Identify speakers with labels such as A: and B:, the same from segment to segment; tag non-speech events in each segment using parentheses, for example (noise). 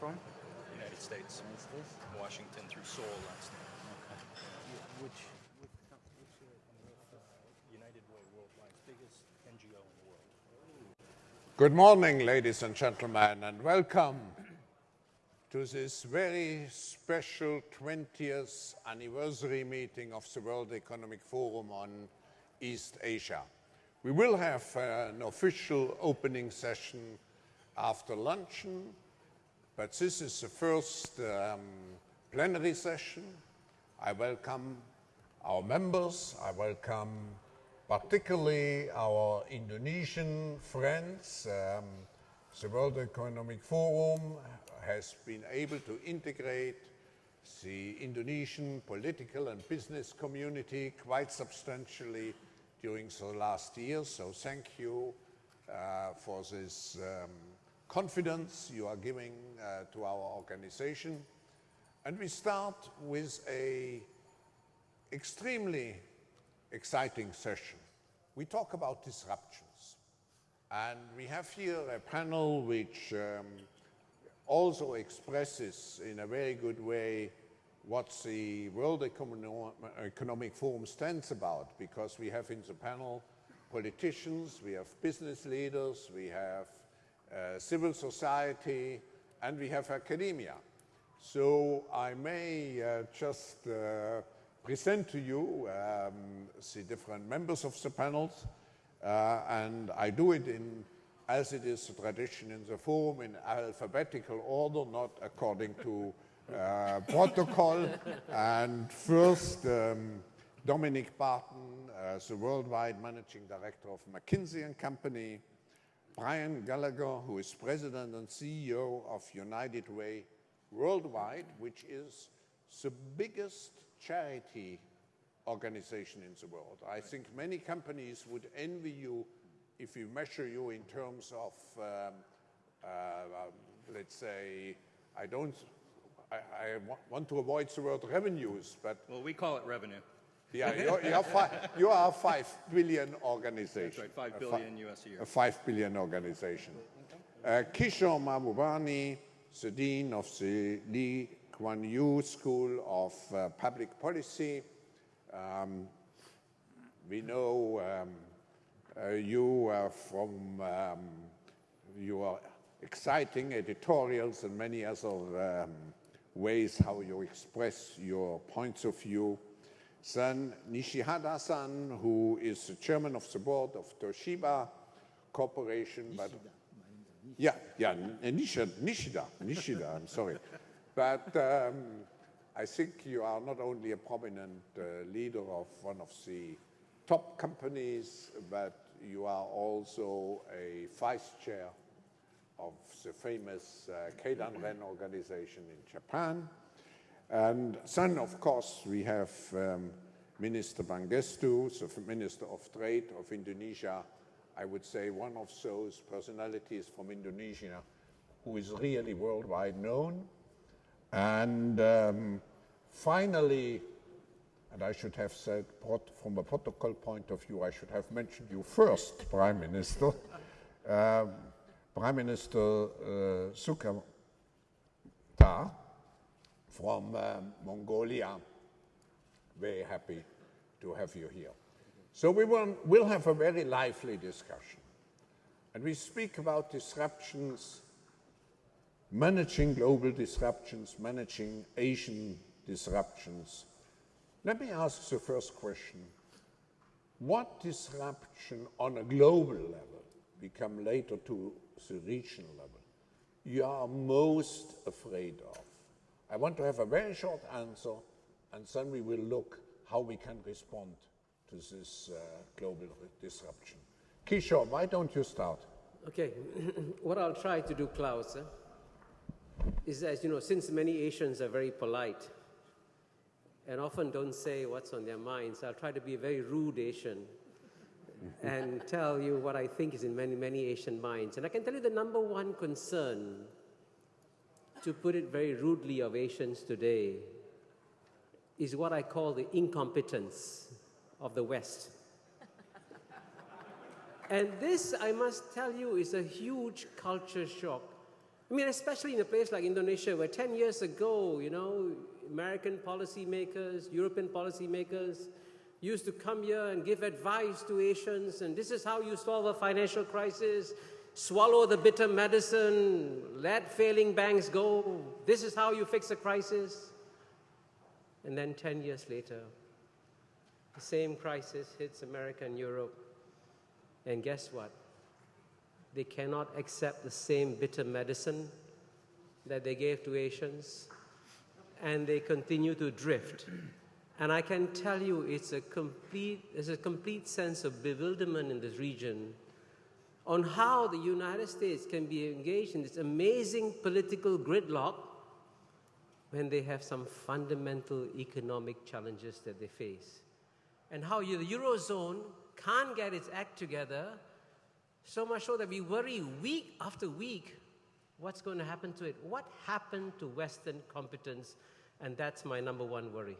A: from?
B: United States. Washington through Seoul last night.
A: Which, which,
B: United Way Worldwide, biggest NGO in the world.
C: Good morning, ladies and gentlemen, and welcome to this very special 20th anniversary meeting of the World Economic Forum on East Asia. We will have uh, an official opening session after luncheon, but this is the first um, plenary session. I welcome our members, I welcome particularly our Indonesian friends. Um, the World Economic Forum has been able to integrate the Indonesian political and business community quite substantially during the last year. So thank you uh, for this um, confidence you are giving uh, to our organization. And we start with a extremely exciting session. We talk about disruptions. And we have here a panel which um, also expresses in a very good way what the World Economic Forum stands about, because we have in the panel politicians, we have business leaders, we have civil society, and we have academia. So I may uh, just uh, present to you um, the different members of the panels, uh, and I do it in, as it is the tradition in the forum, in alphabetical order, not according to uh, (laughs) protocol. and first, um, Dominic Barton, uh, the worldwide managing director of McKinsey and Company, Brian Gallagher, who is president and CEO of United Way Worldwide, which is the biggest charity organization in the world. I think many companies would envy you if we measure you in terms of, um, uh, let's say, I don't, I, I, want to avoid the word revenues, but...
B: Well, we call it revenue.
C: Yeah, you're, you're you are a five billion organization.
B: That's right, five billion US a year.
C: A five billion organization. Uh, Kishore Mahbubani, the Dean of the Lee Kuan Yew School of uh, Public Policy. Um, we know um, uh, you from um, your exciting editorials and many other um, ways how you express your points of view. Then Nishihara-san, who is the chairman of the board of Toshiba Corporation. Nishida. But, yeah, yeah, Nishida, Nishida, Nishida, I'm sorry. But um, I think you are not only a prominent uh, leader of one of the top companies, but you are also a vice chair of the famous uh, Keidanren organization in Japan. And then, of course, we have um, Minister Pangestu, the Minister of Trade of Indonesia, I would say one of those personalities from Indonesia who is really worldwide known. And um, finally, and I should have said, from a protocol point of view, I should have mentioned you first, (laughs) Prime Minister. um, Prime Minister uh, Sukarta, from um, Mongolia. Very happy to have you here. So we will we'll have a very lively discussion. And we speak about disruptions, managing global disruptions, managing Asian disruptions. Let me ask the first question. What disruption on a global level, we come later to the regional level, you are most afraid of? I want to have a very short answer, and then we will look how we can respond to this uh, global disruption. Kishore, why don't you start?
D: Okay, (clears throat) what I'll try to do, Klaus, uh, is as you know, since many Asians are very polite and often don't say what's on their minds, I'll try to be a very rude Asian and tell you what I think is in many, many Asian minds. And I can tell you the number one concern to put it very rudely of Asians today, is what I call the incompetence of the West. and this, I must tell you, is a huge culture shock I mean, especially in a place like Indonesia, where 10 years ago, you know, American policymakers, European policymakers used to come here and give advice to Asians, and this is how you solve a financial crisis. Swallow the bitter medicine, let failing banks go. This is how you fix a crisis. And then 10 years later, the same crisis hits America and Europe. And guess what? They cannot accept the same bitter medicine that they gave to Asians, and they continue to drift. And I can tell you, it's a complete, there's a complete sense of bewilderment in this region on how the United States can be engaged in this amazing political gridlock when they have some fundamental economic challenges that they face. And how the Eurozone can't get its act together, so much so that we worry week after week what's going to happen to it. What happened to Western competence? And that's my number one worry.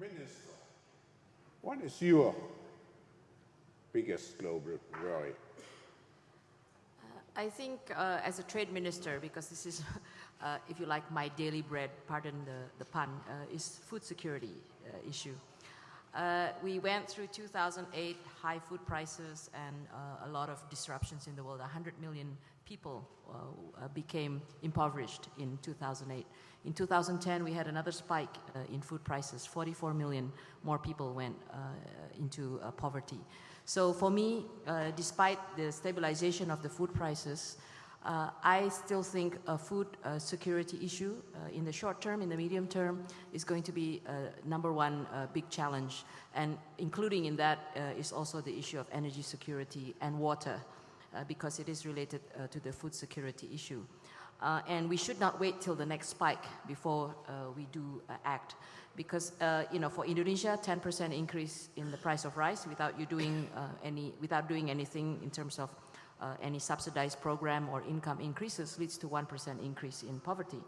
C: Minister, what is your biggest global worry?
E: I think uh, as a trade minister, because this is, (laughs) uh, if you like, my daily bread, pardon the, the pun, uh, is food security uh, issue. Uh, we went through 2008 high food prices and uh, a lot of disruptions in the world. 100 million people became impoverished in 2008. In 2010, we had another spike in food prices. 44 million more people went into poverty. So for me, uh, despite the stabilization of the food prices, uh, I still think a food uh, security issue uh, in the short term, in the medium term, is going to be a number one uh, big challenge. And including in that uh, is also the issue of energy security and water, because it is related to the food security issue. And we should not wait till the next spike before we do act because uh, you know for Indonesia 10% increase in the price of rice without you doing uh, any without doing anything in terms of uh, any subsidized program or income increases leads to 1% increase in poverty.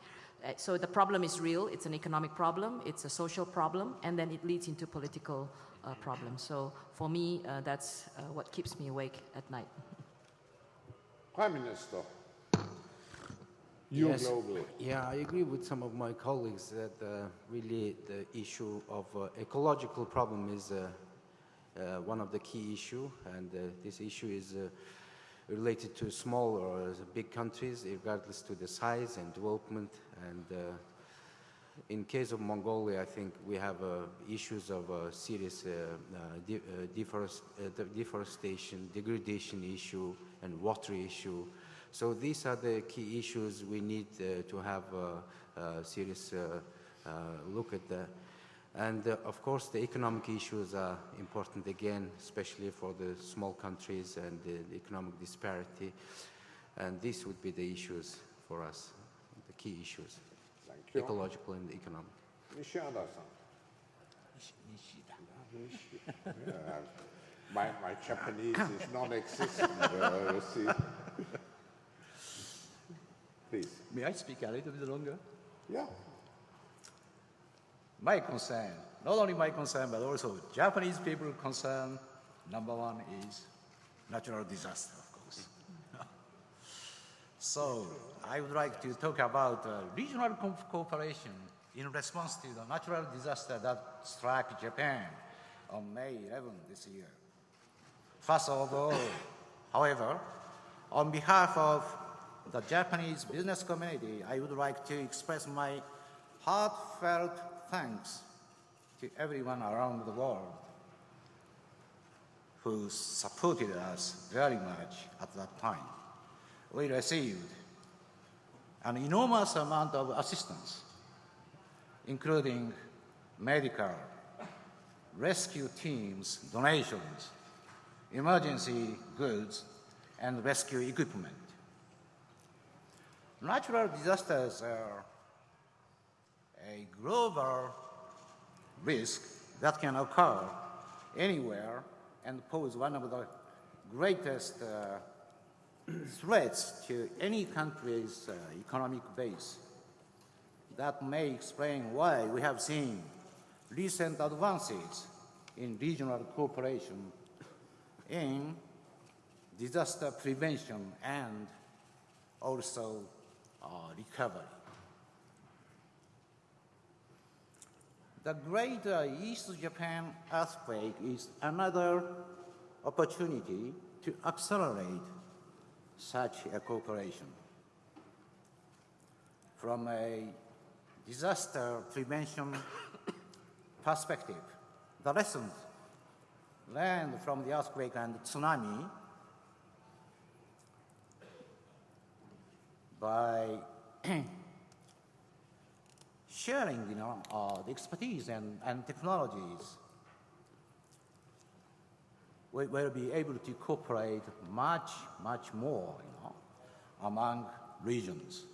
E: Uh, so the problem is real, it's an economic problem, it's a social problem, and then it leads into political uh, problems. So for me, uh, that's what keeps me awake at night.
C: Prime Minister, you
A: yes.
C: global.
A: Yeah, I agree with some of my colleagues that uh, really the issue of uh, ecological problem is uh, uh one of the key issue, and uh, this issue is uh, related to small or big countries, regardless to the size and development. And in case of Mongolia, I think we have issues of serious de deforest deforestation, degradation issue, and water issue. So these are the key issues we need uh, to have a, a serious uh, uh, look at. The, and uh, of course, the economic issues are important again, especially for the small countries and the, the economic disparity. And these would be the issues for us, the key issues, ecological and economic.
C: Nishida-san. (laughs) yeah, my, my Japanese is non-existent, uh, you see. (laughs) Please.
F: May I speak a little bit longer?
C: Yeah.
F: My concern, not only my concern, but also Japanese people concern, number one is natural disaster, of course. (laughs) so I would like to talk about uh, regional co cooperation in response to the natural disaster that struck Japan on May 11 this year. First of all, however, on behalf of the Japanese business community, I would like to express my heartfelt thanks to everyone around the world who supported us very much at that time. We received an enormous amount of assistance, including medical, rescue teams, donations, emergency goods, and rescue equipment. Natural disasters are a global risk that can occur anywhere and pose one of the greatest uh, threats to any country's uh, economic base. That may explain why we have seen recent advances in regional cooperation in disaster prevention and also recovery. The Great East Japan earthquake is another opportunity to accelerate such a cooperation. From a disaster prevention perspective, the lessons learned from the earthquake and tsunami by (clears throat) sharing, you know, uh, the expertise and, and technologies, we will be able to cooperate much, much more, you know, among regions.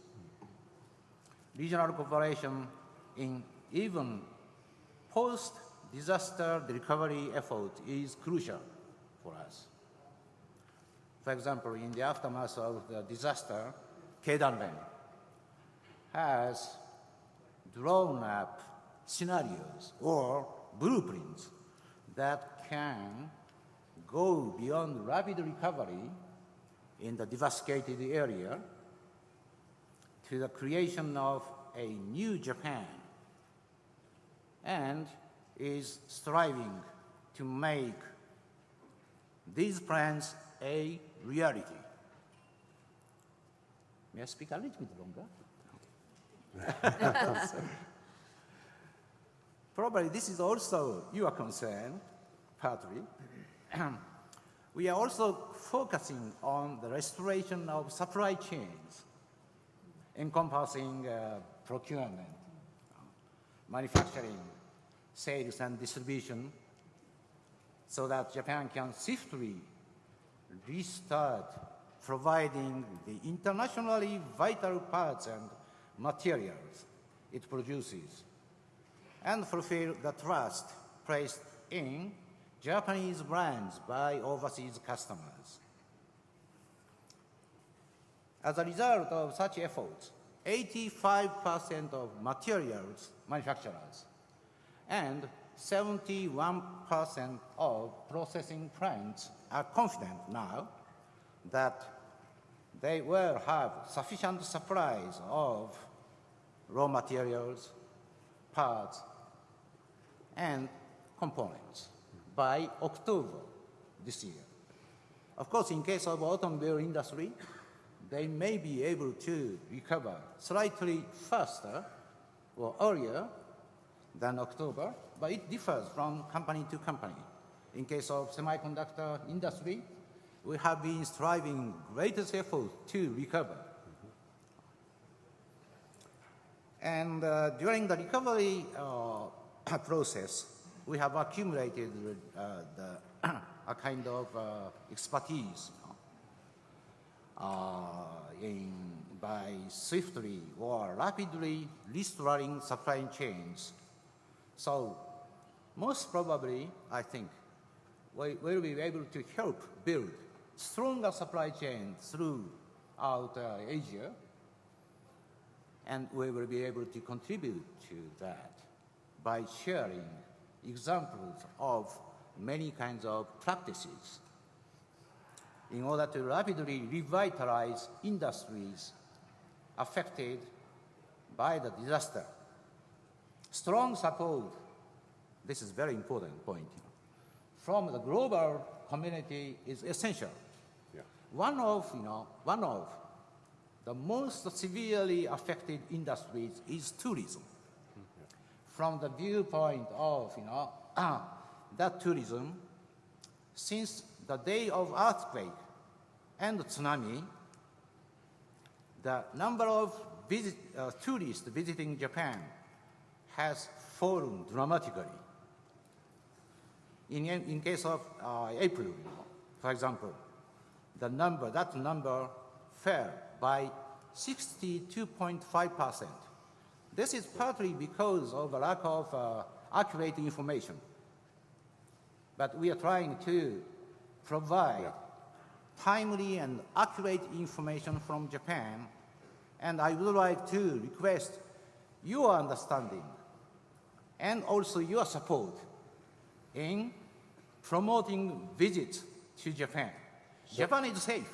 F: Regional cooperation in even post-disaster recovery effort is crucial for us. For example, in the aftermath of the disaster, Keidanren has drawn up scenarios or blueprints that can go beyond rapid recovery in the devastated area to the creation of a new Japan and is striving to make these plans a reality. May I speak a little bit longer? Probably this is also your concern, partly. (clears throat) we are also focusing on the restoration of supply chains, encompassing uh, procurement, manufacturing, sales, and distribution, so that Japan can swiftly restart providing the internationally vital parts and materials it produces and fulfill the trust placed in Japanese brands by overseas customers. As a result of such efforts, 85% of materials manufacturers and 71% of processing plants are confident now that they will have sufficient supplies of raw materials, parts, and components by October this year. Of course, in case of automobile industry, they may be able to recover slightly faster or earlier than October, but it differs from company to company. In case of semiconductor industry, we have been striving greatest effort to recover. And uh, during the recovery uh, (coughs) process, we have accumulated uh, the, (coughs) a kind of uh, expertise uh, in, by swiftly or rapidly restoring supply chains. So most probably, I think, we will be able to help build stronger supply chains throughout uh, Asia, and we will be able to contribute to that by sharing examples of many kinds of practices in order to rapidly revitalize industries affected by the disaster. Strong support, this is very important point, from the global community is essential. One of, you know, one of the most severely affected industries is tourism. From the viewpoint of, you know, (clears throat) that tourism, since the day of earthquake and tsunami, the number of visit, uh, tourists visiting Japan has fallen dramatically. In, in case of uh, April, for example, the number, that number fell by 62.5%. This is partly because of a lack of uh, accurate information. But we are trying to provide timely and accurate information from Japan, and I would like to request your understanding and also your support in promoting visits to Japan. Japan is safe.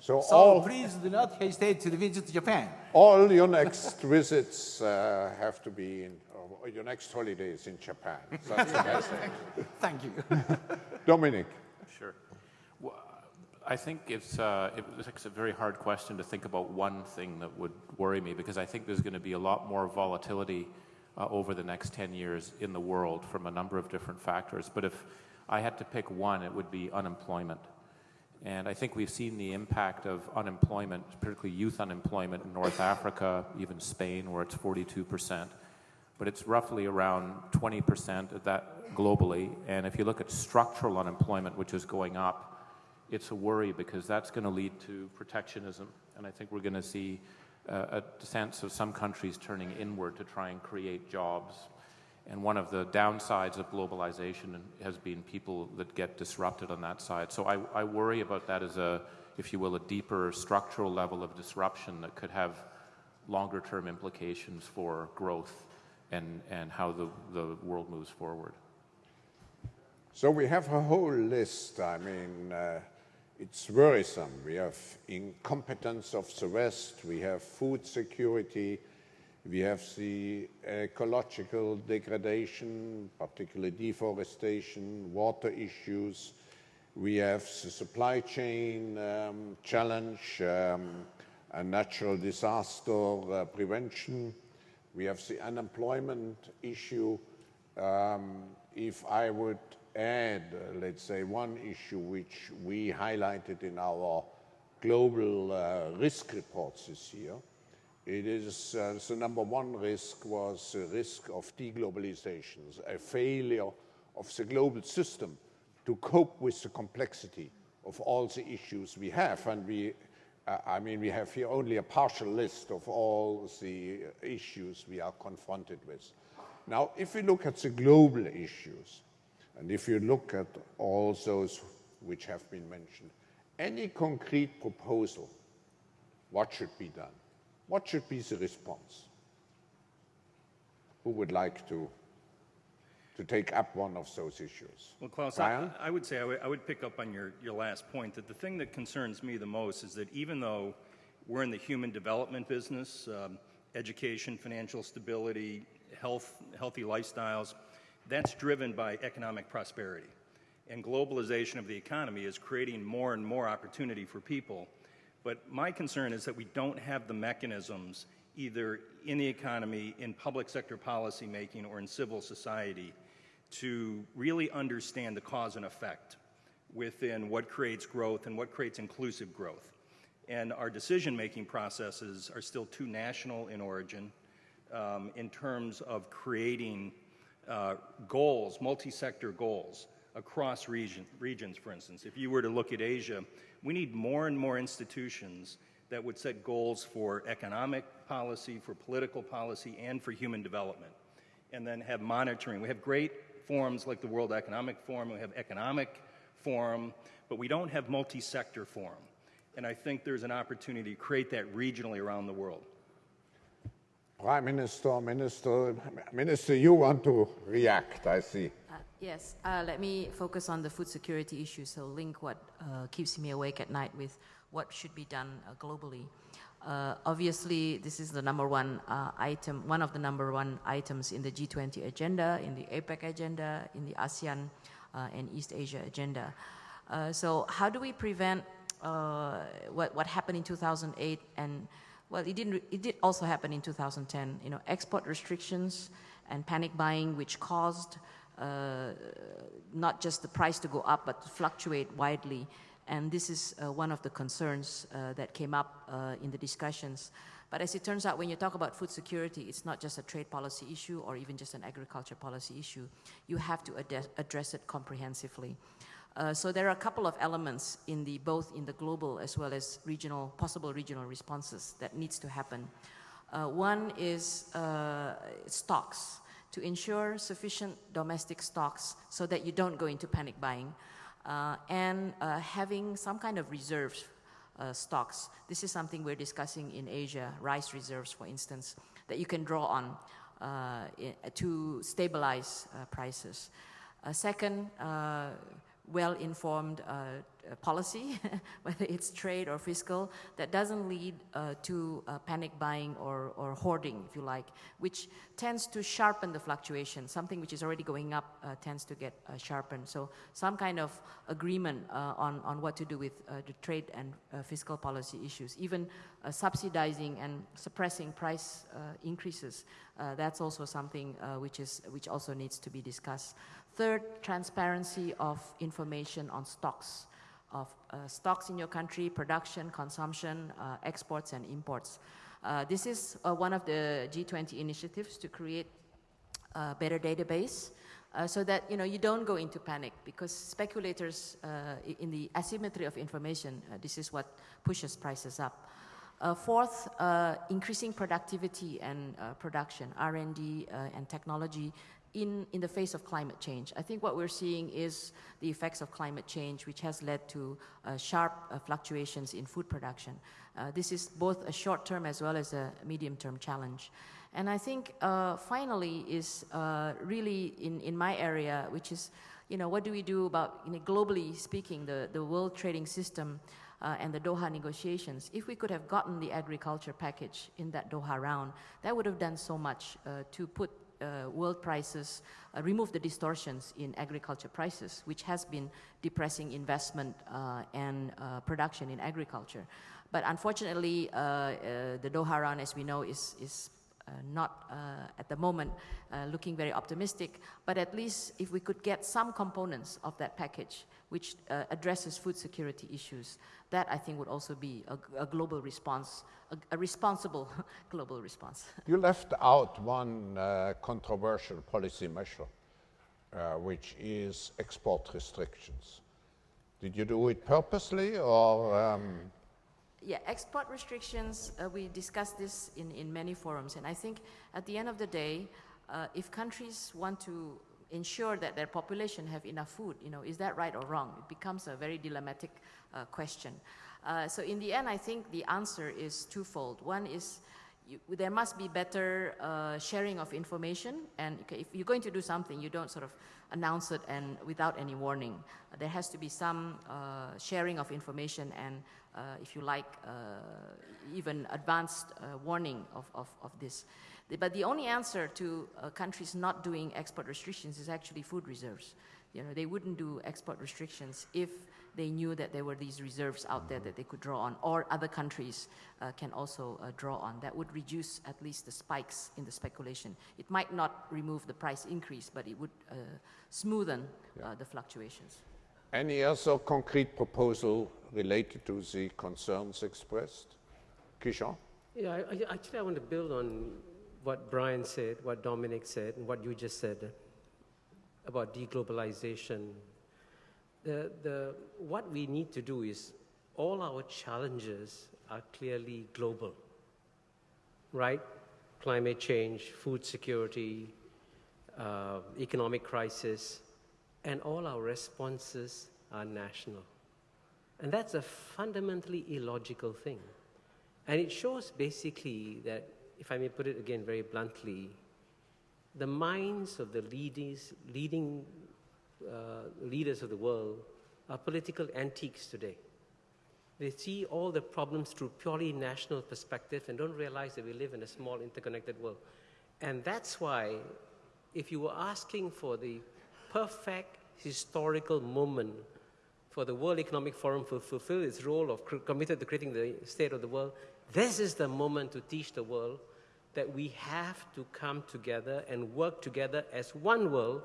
C: So,
F: So
C: all,
F: please do not hesitate to visit Japan.
C: all your next (laughs) visits uh, have to be in, or your next holidays in Japan. (laughs) That's the message.
F: Thank you. (laughs)
C: Dominic.
G: Sure. Well, I think it's, uh, it's a very hard question to think about one thing that would worry me because I think there's going to be a lot more volatility uh, over the next 10 years in the world from a number of different factors. But if I had to pick one, it would be unemployment. And I think we've seen the impact of unemployment, particularly youth unemployment in North Africa, even Spain, where it's 42%. But it's roughly around 20% of that globally. And if you look at structural unemployment, which is going up, it's a worry because that's going to lead to protectionism. And I think we're going to see uh, a sense of some countries turning inward to try and create jobs. And one of the downsides of globalization has been people that get disrupted on that side. So I, I worry about that as a, if you will, a deeper structural level of disruption that could have longer term implications for growth and, and how the, the world moves forward.
C: So we have a whole list. I mean, uh, it's worrisome. We have incompetence of the West, we have food security, we have the ecological degradation, particularly deforestation, water issues. We have the supply chain um, challenge, um, and natural disaster uh, prevention. We have the unemployment issue. Um, if I would add, uh, let's say, one issue which we highlighted in our global uh, risk reports this year, it is uh, the number one risk was the risk of deglobalization, a failure of the global system to cope with the complexity of all the issues we have. And we, uh, I mean, we have here only a partial list of all the issues we are confronted with. Now, if we look at the global issues, and if you look at all those which have been mentioned, any concrete proposal, what should be done? What should be the response? Who would like to, to take up one of those issues?
B: Well, Klaus, I, I would say I would, I would pick up on your, your last point that the thing that concerns me the most is that even though we're in the human development business, um, education, financial stability, health, healthy lifestyles, that's driven by economic prosperity. And globalization of the economy is creating more and more opportunity for people. But my concern is that we don't have the mechanisms, either in the economy, in public sector policy making, or in civil society, to really understand the cause and effect within what creates growth and what creates inclusive growth. And our decision making processes are still too national in origin um, in terms of creating uh, goals, multi sector goals across region, regions, for instance. If you were to look at Asia, we need more and more institutions that would set goals for economic policy, for political policy, and for human development. And then have monitoring. We have great forums like the World Economic Forum, we have economic forum, but we don't have multi sector forum. And I think there's an opportunity to create that regionally around the world.
C: Prime Minister, Minister, Minister, you want to react, I see.
E: Uh, yes, uh, let me focus on the food security issue, so link what uh, keeps me awake at night with what should be done uh, globally. Uh, obviously, this is the number one uh, item, one of the number one items in the G20 agenda, in the APEC agenda, in the ASEAN and East Asia agenda. so how do we prevent what, what happened in 2008 and well, it, didn't, it did also happen in 2010. You know, export restrictions and panic buying, which caused uh, not just the price to go up, but to fluctuate widely. And this is uh, one of the concerns uh, that came up uh, in the discussions. But as it turns out, when you talk about food security, it's not just a trade policy issue or even just an agriculture policy issue. You have to ad address it comprehensively. Uh, so there are a couple of elements in the both in the global as well as regional possible regional responses that needs to happen. Uh, one is stocks to ensure sufficient domestic stocks so that you don't go into panic buying, uh, and uh, having some kind of reserves uh, stocks. This is something we're discussing in Asia, rice reserves, for instance, that you can draw on in, to stabilize prices. Uh, second, uh, well-informed uh, policy, (laughs) whether it's trade or fiscal, that doesn't lead uh, to uh, panic buying or, or hoarding, if you like, which tends to sharpen the fluctuation. Something which is already going up uh, tends to get uh, sharpened. So some kind of agreement uh, on, on what to do with the trade and fiscal policy issues, even subsidizing and suppressing price increases, that's also something which, is, which also needs to be discussed. Third, transparency of information on stocks of uh, stocks in your country, production, consumption, uh, exports, and imports. Uh, this is uh, one of the G20 initiatives to create a better database uh, so that you know you don't go into panic because speculators uh, in the asymmetry of information, this is what pushes prices up. fourth, increasing productivity and production, R&D and technology in, in the face of climate change. I think what we're seeing is the effects of climate change, which has led to uh, sharp uh, fluctuations in food production. Uh, this is both a short-term as well as a medium-term challenge. And I think uh, finally is uh, really in, in my area, which is, you know, what do we do about, you know, globally speaking, the, the world trading system uh, and the Doha negotiations, if we could have gotten the agriculture package in that Doha round, that would have done so much uh, to put uh, world prices, uh, remove the distortions in agriculture prices, which has been depressing investment uh, and uh, production in agriculture. But unfortunately, uh, uh, the Doha round, as we know, is, is not at the moment looking very optimistic. But at least if we could get some components of that package, which addresses food security issues, that I think would also be a, a global response, a, a responsible (laughs) global response.
C: You left out one uh, controversial policy measure, uh, which is export restrictions. Did you do it purposely or? Um...
E: Yeah, export restrictions, uh, we discussed this in, in many forums, and I think at the end of the day, uh, if countries want to ensure that their population have enough food, you know, is that right or wrong? It becomes a very dilemmatic uh, question. Uh, so in the end, I think the answer is twofold. One is you, there must be better uh, sharing of information, and if you're going to do something, you don't sort of announce it and without any warning. there has to be some uh, sharing of information and, uh, if you like, even advanced warning of, of, of this. But the only answer to countries not doing export restrictions is actually food reserves. You know, they wouldn't do export restrictions if they knew that there were these reserves out there that they could draw on, or other countries uh, can also uh, draw on. That would reduce at least the spikes in the speculation. It might not remove the price increase, but it would uh, smoothen yeah. Uh, the fluctuations.
C: Any other concrete proposal related to the concerns expressed? Kishore?
D: Yeah, I, I, actually, I want to build on what Brian said, what Dominic said, and what you just said about deglobalization, the, the, what we need to do is all our challenges are clearly global, right? Climate change, food security, uh, economic crisis, and all our responses are national. And that's a fundamentally illogical thing. And it shows basically that, if I may put it again very bluntly, the minds of the leaders, leading Uh, leaders of the world are political antiques today. They see all the problems through purely national perspective and don't realize that we live in a small interconnected world. And that's why if you were asking for the perfect historical moment for the World Economic Forum to fulfill its role of committed to creating the state of the world, this is the moment to teach the world that we have to come together and work together as one world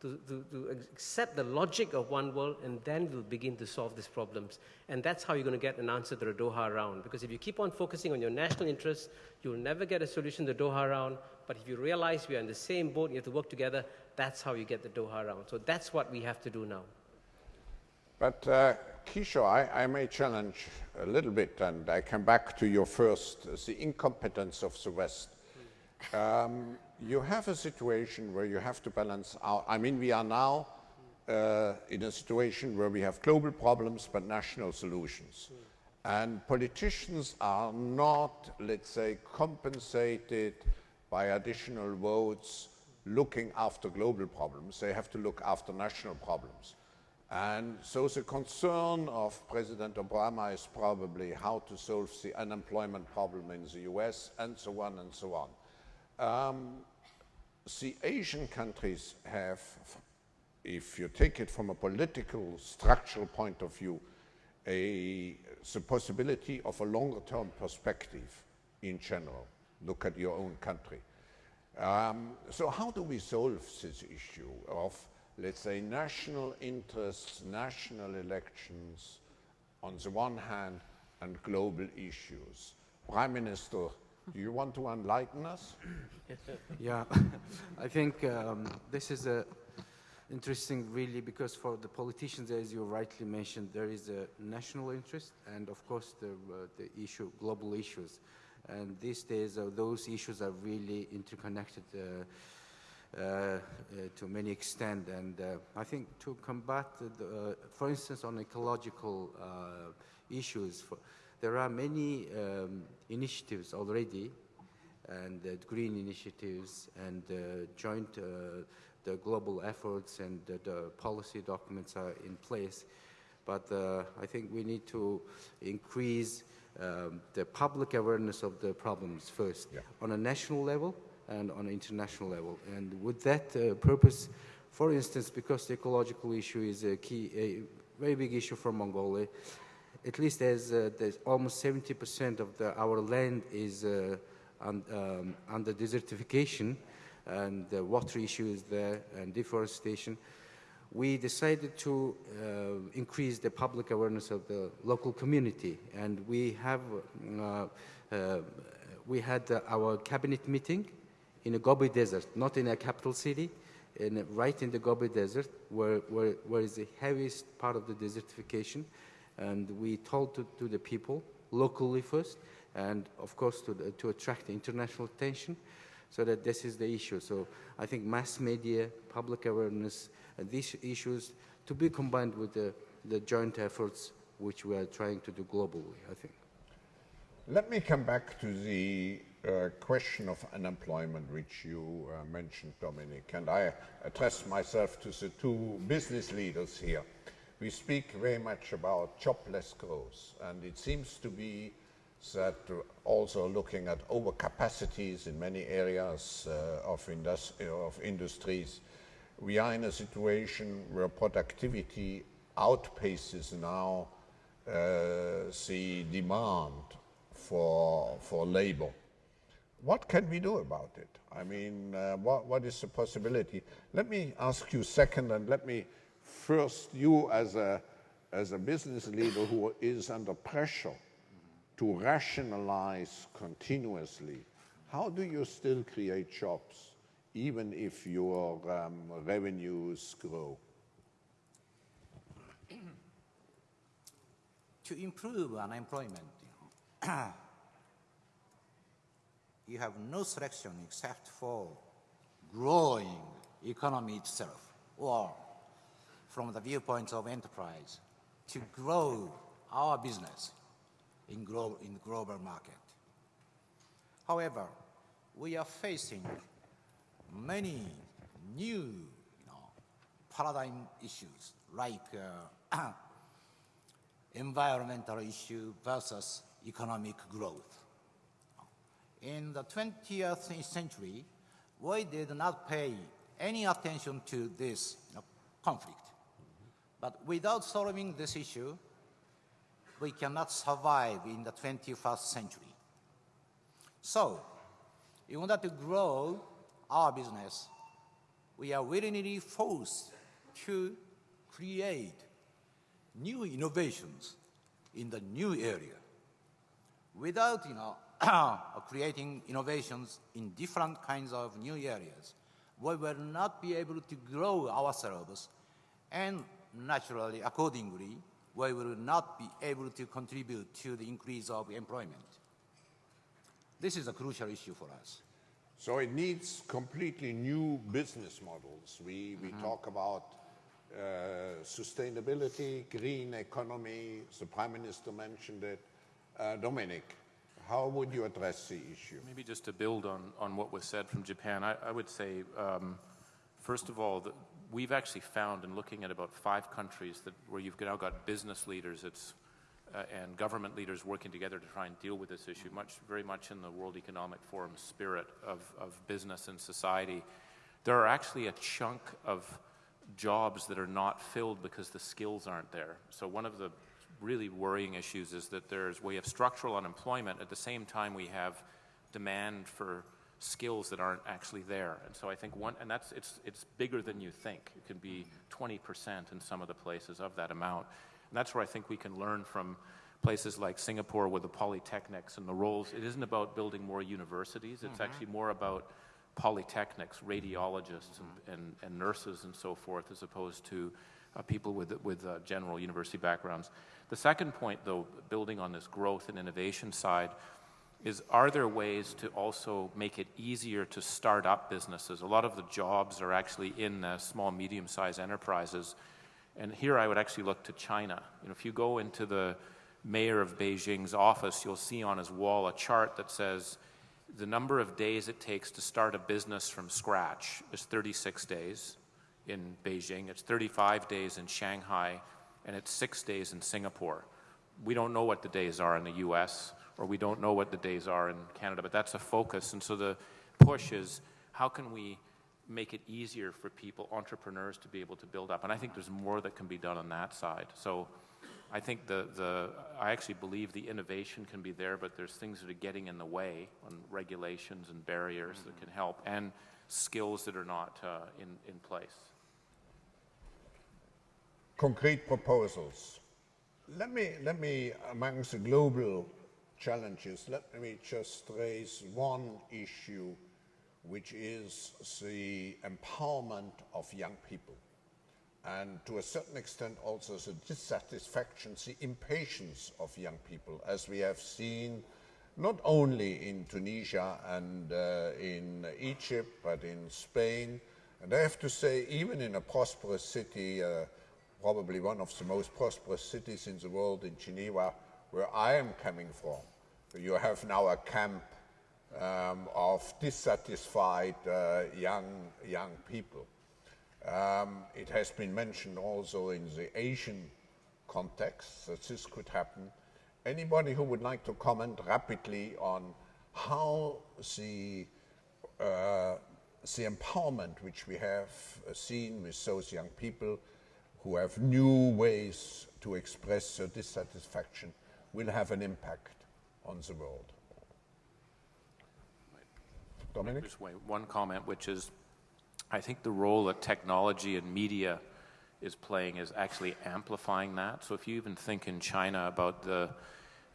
D: to, to, to, accept the logic of one world, and then we'll begin to solve these problems. And that's how you're going to get an answer to the Doha round. Because if you keep on focusing on your national interests, you'll never get a solution to the Doha round. But if you realize we are in the same boat, you have to work together, that's how you get the Doha round. So that's what we have to do now.
C: But uh, Kishore, I, I, may challenge a little bit, and I come back to your first, the incompetence of the West. Um, you have a situation where you have to balance out. I mean, we are now uh, in a situation where we have global problems but national solutions. And politicians are not, let's say, compensated by additional votes looking after global problems, they have to look after national problems. And so the concern of President Obama is probably how to solve the unemployment problem in the US and so on and so on. Um, the Asian countries have, if you take it from a political, structural point of view, a, the possibility of a longer term perspective in general. Look at your own country. Um, so, how do we solve this issue of, let's say, national interests, national elections on the one hand, and global issues? Prime Minister, (laughs) you want to enlighten us? (laughs)
A: Yeah, (laughs) I think um, this is a interesting really because for the politicians, as you rightly mentioned, there is a national interest and of course the, uh, the issue, global issues. And these days, uh, those issues are really interconnected uh, uh, uh, to many extent. And uh, I think to combat, the, uh, for instance, on ecological uh, issues, for, there are many um, initiatives already, and uh, green initiatives and uh, joint uh, the global efforts and the, the policy documents are in place. But uh, I think we need to increase um, the public awareness of the problems first
C: Yeah.
A: on a national level and on an international level. And with that uh, purpose, for instance, because the ecological issue is a key, a very big issue for Mongolia, at least as uh, there's almost 70% of the, our land is uh, un, um, under desertification, and the water issue is there, and deforestation, we decided to uh, increase the public awareness of the local community, and we have uh, uh, we had our cabinet meeting in a Gobi Desert, not in a capital city, in, right in the Gobi Desert, where, where, where is the heaviest part of the desertification, and we told to, to the people locally first, and of course to, the, to attract international attention, so that this is the issue. So I think mass media, public awareness, and these issues to be combined with the, the joint efforts which we are trying to do globally, I think.
C: Let me come back to the uh, question of unemployment, which you uh, mentioned, Dominic, and I address myself to the two business leaders here. We speak very much about jobless growth, and it seems to be that uh, also looking at overcapacities in many areas uh, of, indus- of industries, we are in a situation where productivity outpaces now uh, the demand for, for labor. What can we do about it? I mean, uh, what, what is the possibility? Let me ask you second, and let me first, you as a, as a business leader who is under pressure to rationalize continuously, how do you still create jobs, even if your um, revenues grow? (clears throat)
F: to improve unemployment, (clears throat) you, have no selection except for growing economy itself, or from the viewpoint of enterprise, to grow our business in, glo- in the global market. However, we are facing many new you know, paradigm issues like uh, (clears throat) environmental issue versus economic growth. In the 20th century, we did not pay any attention to this you know, conflict. But without solving this issue, we cannot survive in the 21st century. So, in order to grow our business, we are willingly forced to create new innovations in the new area. Without, you know, (coughs) creating innovations in different kinds of new areas, we will not be able to grow ourselves and naturally, accordingly, we will not be able to contribute to the increase of employment. This is a crucial issue for us.
C: So it needs completely new business models. We, we talk about uh, sustainability, green economy. The Prime Minister mentioned it. Uh, Dominic, How would you address the issue?
G: Maybe just to build on, on what was said from Japan, I, I would say, um, first of all, that we've actually found in looking at about five countries that where you've now got business leaders uh, and government leaders working together to try and deal with this issue, much, very much in the World Economic Forum spirit of, of business and society. There are actually a chunk of jobs that are not filled because the skills aren't there. So one of the really worrying issues is that there's we have structural unemployment at the same time we have demand for skills that aren't actually there. And so I think one, and that's it's it's bigger than you think. It can be 20% in some of the places of that amount. And that's where I think we can learn from places like Singapore with the polytechnics and the roles. It isn't about building more universities. It's mm-hmm. actually more about polytechnics, radiologists, and, and, and, nurses, and so forth, as opposed to uh, people with, with uh, general university backgrounds. The second point, though, building on this growth and innovation side, is are there ways to also make it easier to start up businesses? A lot of the jobs are actually in the small, medium sized enterprises. And here I would actually look to China. You know, if you go into the mayor of Beijing's office, you'll see on his wall a chart that says the number of days it takes to start a business from scratch is 36 days in Beijing, it's 35 days in Shanghai, and it's six days in Singapore. We don't know what the days are in the US, or we don't know what the days are in Canada, but that's a focus. And so the push is how can we make it easier for people, entrepreneurs, to be able to build up? And I think there's more that can be done on that side. So I think the, the I actually believe the innovation can be there, but there's things that are getting in the way on regulations and barriers mm-hmm. that can help, and skills that are not uh, in, in place.
C: Concrete proposals. Let me, let me, amongst the global challenges, let me just raise one issue, which is the empowerment of young people and to a certain extent also the dissatisfaction, the impatience of young people, as we have seen not only in Tunisia and uh, in Egypt, but in Spain. And I have to say, even in a prosperous city, uh, probably one of the most prosperous cities in the world, in Geneva, where I am coming from, you have now a camp um, of dissatisfied uh, young, young people. Um, it has been mentioned also in the Asian context that this could happen. Anybody who would like to comment rapidly on how the, uh, the empowerment which we have seen with those young people who have new ways to express their dissatisfaction will have an impact on the world. Dominic?
G: Just one comment, which is I think the role that technology and media is playing is actually amplifying that. So if you even think in China about the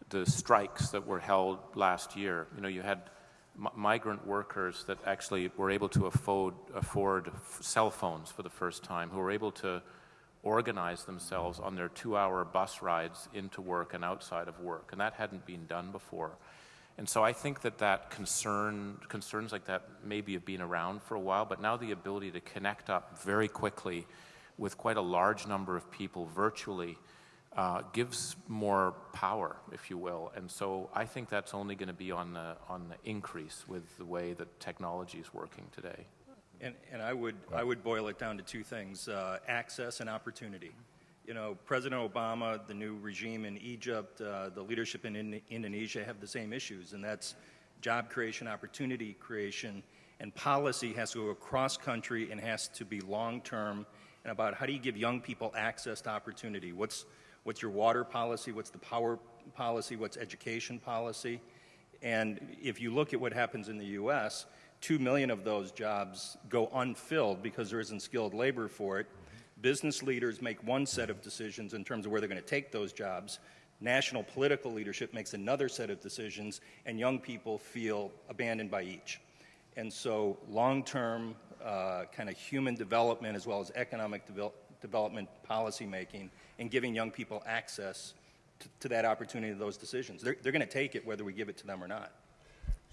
G: the strikes that were held last year, you know, you had migrant workers that actually were able to afford afford cell phones for the first time, who were able to organize themselves on their two-hour bus rides into work and outside of work, and that hadn't been done before. And so I think that that concern, concerns like that maybe have been around for a while, but now the ability to connect up very quickly with quite a large number of people virtually uh, gives more power, if you will. And so I think that's only going to be on the, on the increase with the way that technology is working today.
B: And, and I, would, I would boil it down to two things uh, access and opportunity you know, President Obama, the new regime in Egypt, uh, the leadership in, in Indonesia have the same issues, and that's job creation, opportunity creation, and policy has to go across country and has to be long term and about how do you give young people access to opportunity? What's, what's your water policy? What's the power policy? What's education policy? And if you look at what happens in the US, two million of those jobs go unfilled because there isn't skilled labor for it. Business leaders make one set of decisions in terms of where they're going to take those jobs. National political leadership makes another set of decisions, and young people feel abandoned by each. And so, long term uh, kind of human development as well as economic development policy making and giving young people access to, to that opportunity, to those decisions. They're, they're going to take it whether we give it to them or not.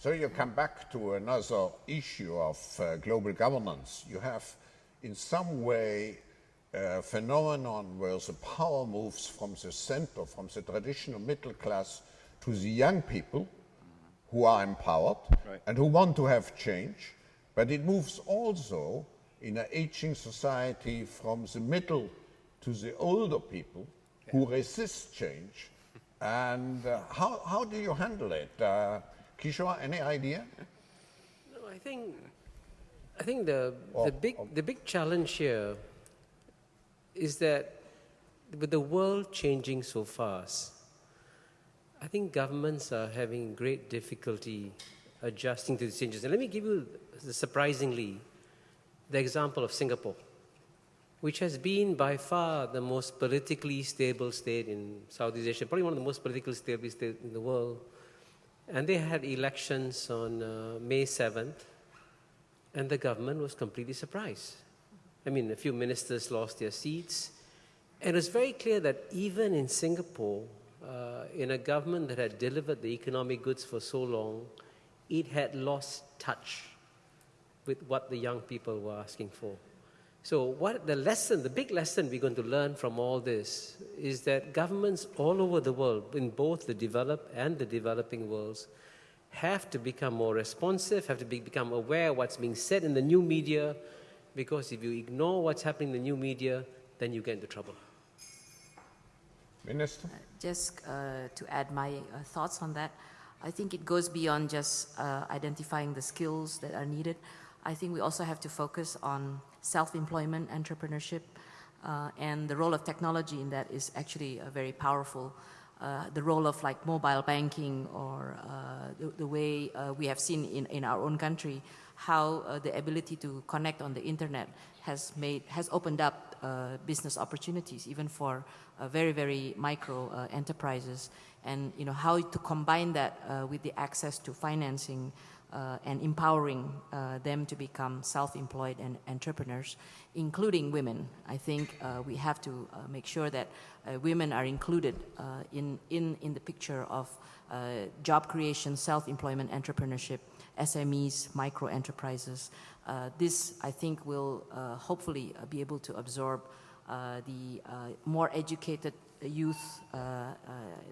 C: So, you come back to another issue of uh, global governance. You have, in some way, a phenomenon where the power moves from the center, from the traditional middle class to the young people, who are empowered
B: Right.
C: and who want to have change, but it moves also in an aging society from the middle to the older people who resist change. And uh, how, how do you handle it? Uh, Kishore, any idea?
D: No, I think, I think the,
C: Or-
D: the, big, um, the big challenge here is that with the world changing so fast, I think governments are having great difficulty adjusting to the changes. And let me give you, surprisingly, the example of Singapore, which has been by far the most politically stable state in Southeast Asia, probably one of the most politically stable states in the world. And they had elections on uh, May 7th, and the government was completely surprised. I mean, a few ministers lost their seats. And it was very clear that even in Singapore, uh, in a government that had delivered the economic goods for so long, it had lost touch with what the young people were asking for. So, what the lesson, the big lesson we're going to learn from all this is that governments all over the world, in both the developed and the developing worlds, have to become more responsive, have to be, become aware of what's being said in the new media, because if you ignore what's happening in the new media, then you get into trouble.
C: Minister?
E: Just uh, to add my uh, thoughts on that, I think it goes beyond just uh, identifying the skills that are needed. I think we also have to focus on self-employment, entrepreneurship, uh, and the role of technology in that is actually uh, very powerful. Uh, the role of like mobile banking or uh, the, the, way uh, we have seen in, in our own country, how uh, the ability to connect on the internet has made has opened up business opportunities even for very very micro enterprises and you know how to combine that uh, with the access to financing uh, and empowering uh, them to become self-employed and entrepreneurs including women i think uh, we have to uh, make sure that uh, women are included in, in, in the picture of job creation self-employment entrepreneurship SMEs, micro enterprises. Uh, this, I think, will hopefully be able to absorb the more educated youth uh, uh,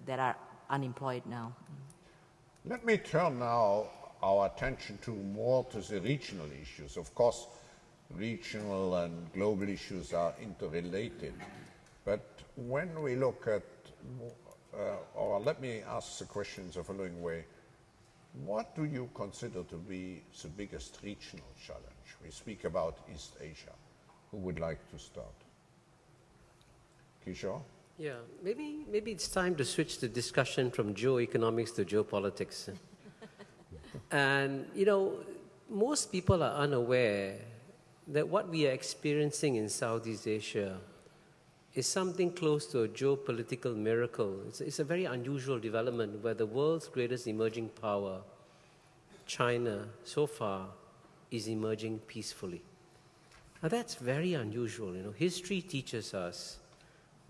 E: that are unemployed now.
C: Let me turn now our attention to more to the regional issues. Of course, regional and global issues are interrelated. But when we look at, uh, or let me ask the question the following way. What do you consider to be the biggest regional challenge? We speak about East Asia. Who would like to start? Kishore?
D: Yeah, maybe, maybe it's time to switch the discussion from geoeconomics to geopolitics. and, you know, most people are unaware that what we are experiencing in Southeast Asia is something close to a geopolitical miracle. It's, it's a very unusual development where the world's greatest emerging power, China, so far, is emerging peacefully. Now, that's very unusual. You know, history teaches us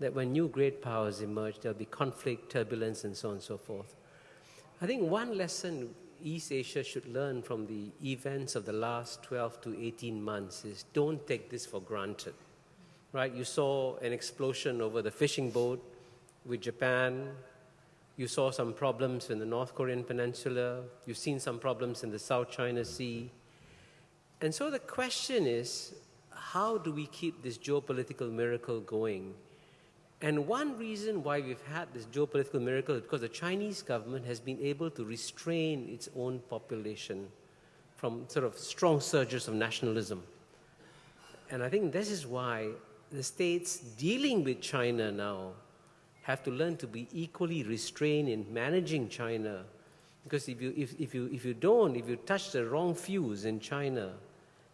D: that when new great powers emerge, there'll be conflict, turbulence, and so on and so forth. I think one lesson East Asia should learn from the events of the last 12 to 18 months is don't take this for granted. Right? You saw an explosion over the fishing boat with Japan. You saw some problems in the North Korean peninsula. You've seen some problems in the South China Sea. And so the question is how do we keep this geopolitical miracle going? And one reason why we've had this geopolitical miracle is because the Chinese government has been able to restrain its own population from sort of strong surges of nationalism. And I think this is why the states dealing with China now have to learn to be equally restrained in managing China. Because if you, if, if, you, if you don't, if you touch the wrong fuse in China,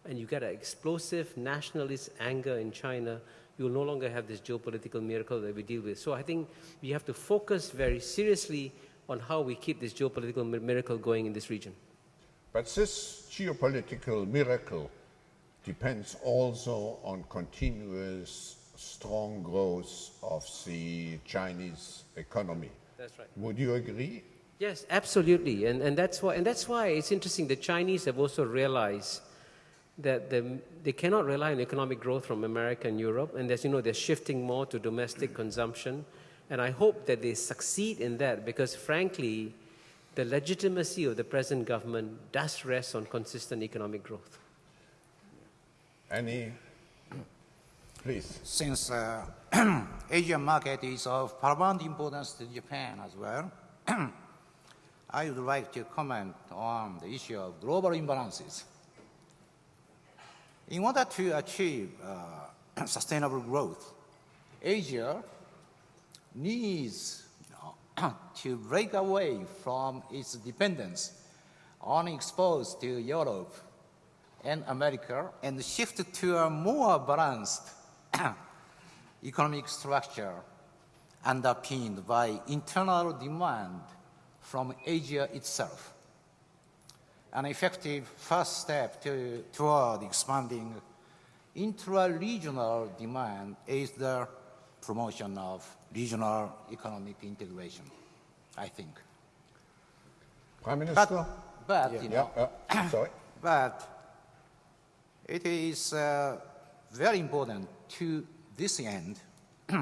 D: and you get an explosive nationalist anger in China, you will no longer have this geopolitical miracle that we deal with. So I think we have to focus very seriously on how we keep this geopolitical miracle going in this region.
C: But this geopolitical miracle depends also on continuous strong growth of the Chinese economy.
D: That's right.
C: Would you agree?
D: Yes, absolutely. And, and, that's why, and that's why it's interesting. The Chinese have also realized that the, they cannot rely on economic growth from America and Europe. And as you know, they're shifting more to domestic consumption. And I hope that they succeed in that because, frankly, the legitimacy of the present government does rest on consistent economic growth.
C: Any? Please.
F: Since uh, (clears throat) Asian market is of paramount importance to Japan as well, (clears throat) I would like to comment on the issue of global imbalances. In order to achieve uh, (clears throat) sustainable growth, Asia needs (clears throat) to break away from its dependence on exports to Europe and America and shift to a more balanced (clears throat) economic structure underpinned by internal demand from Asia itself. An effective first step to, toward expanding intra-regional demand is the promotion of regional economic integration, I think.
C: Prime Minister?
F: But, but you
C: yeah,
F: know,
C: yeah. (clears throat) Sorry.
F: but it is uh, very important to this end (clears throat)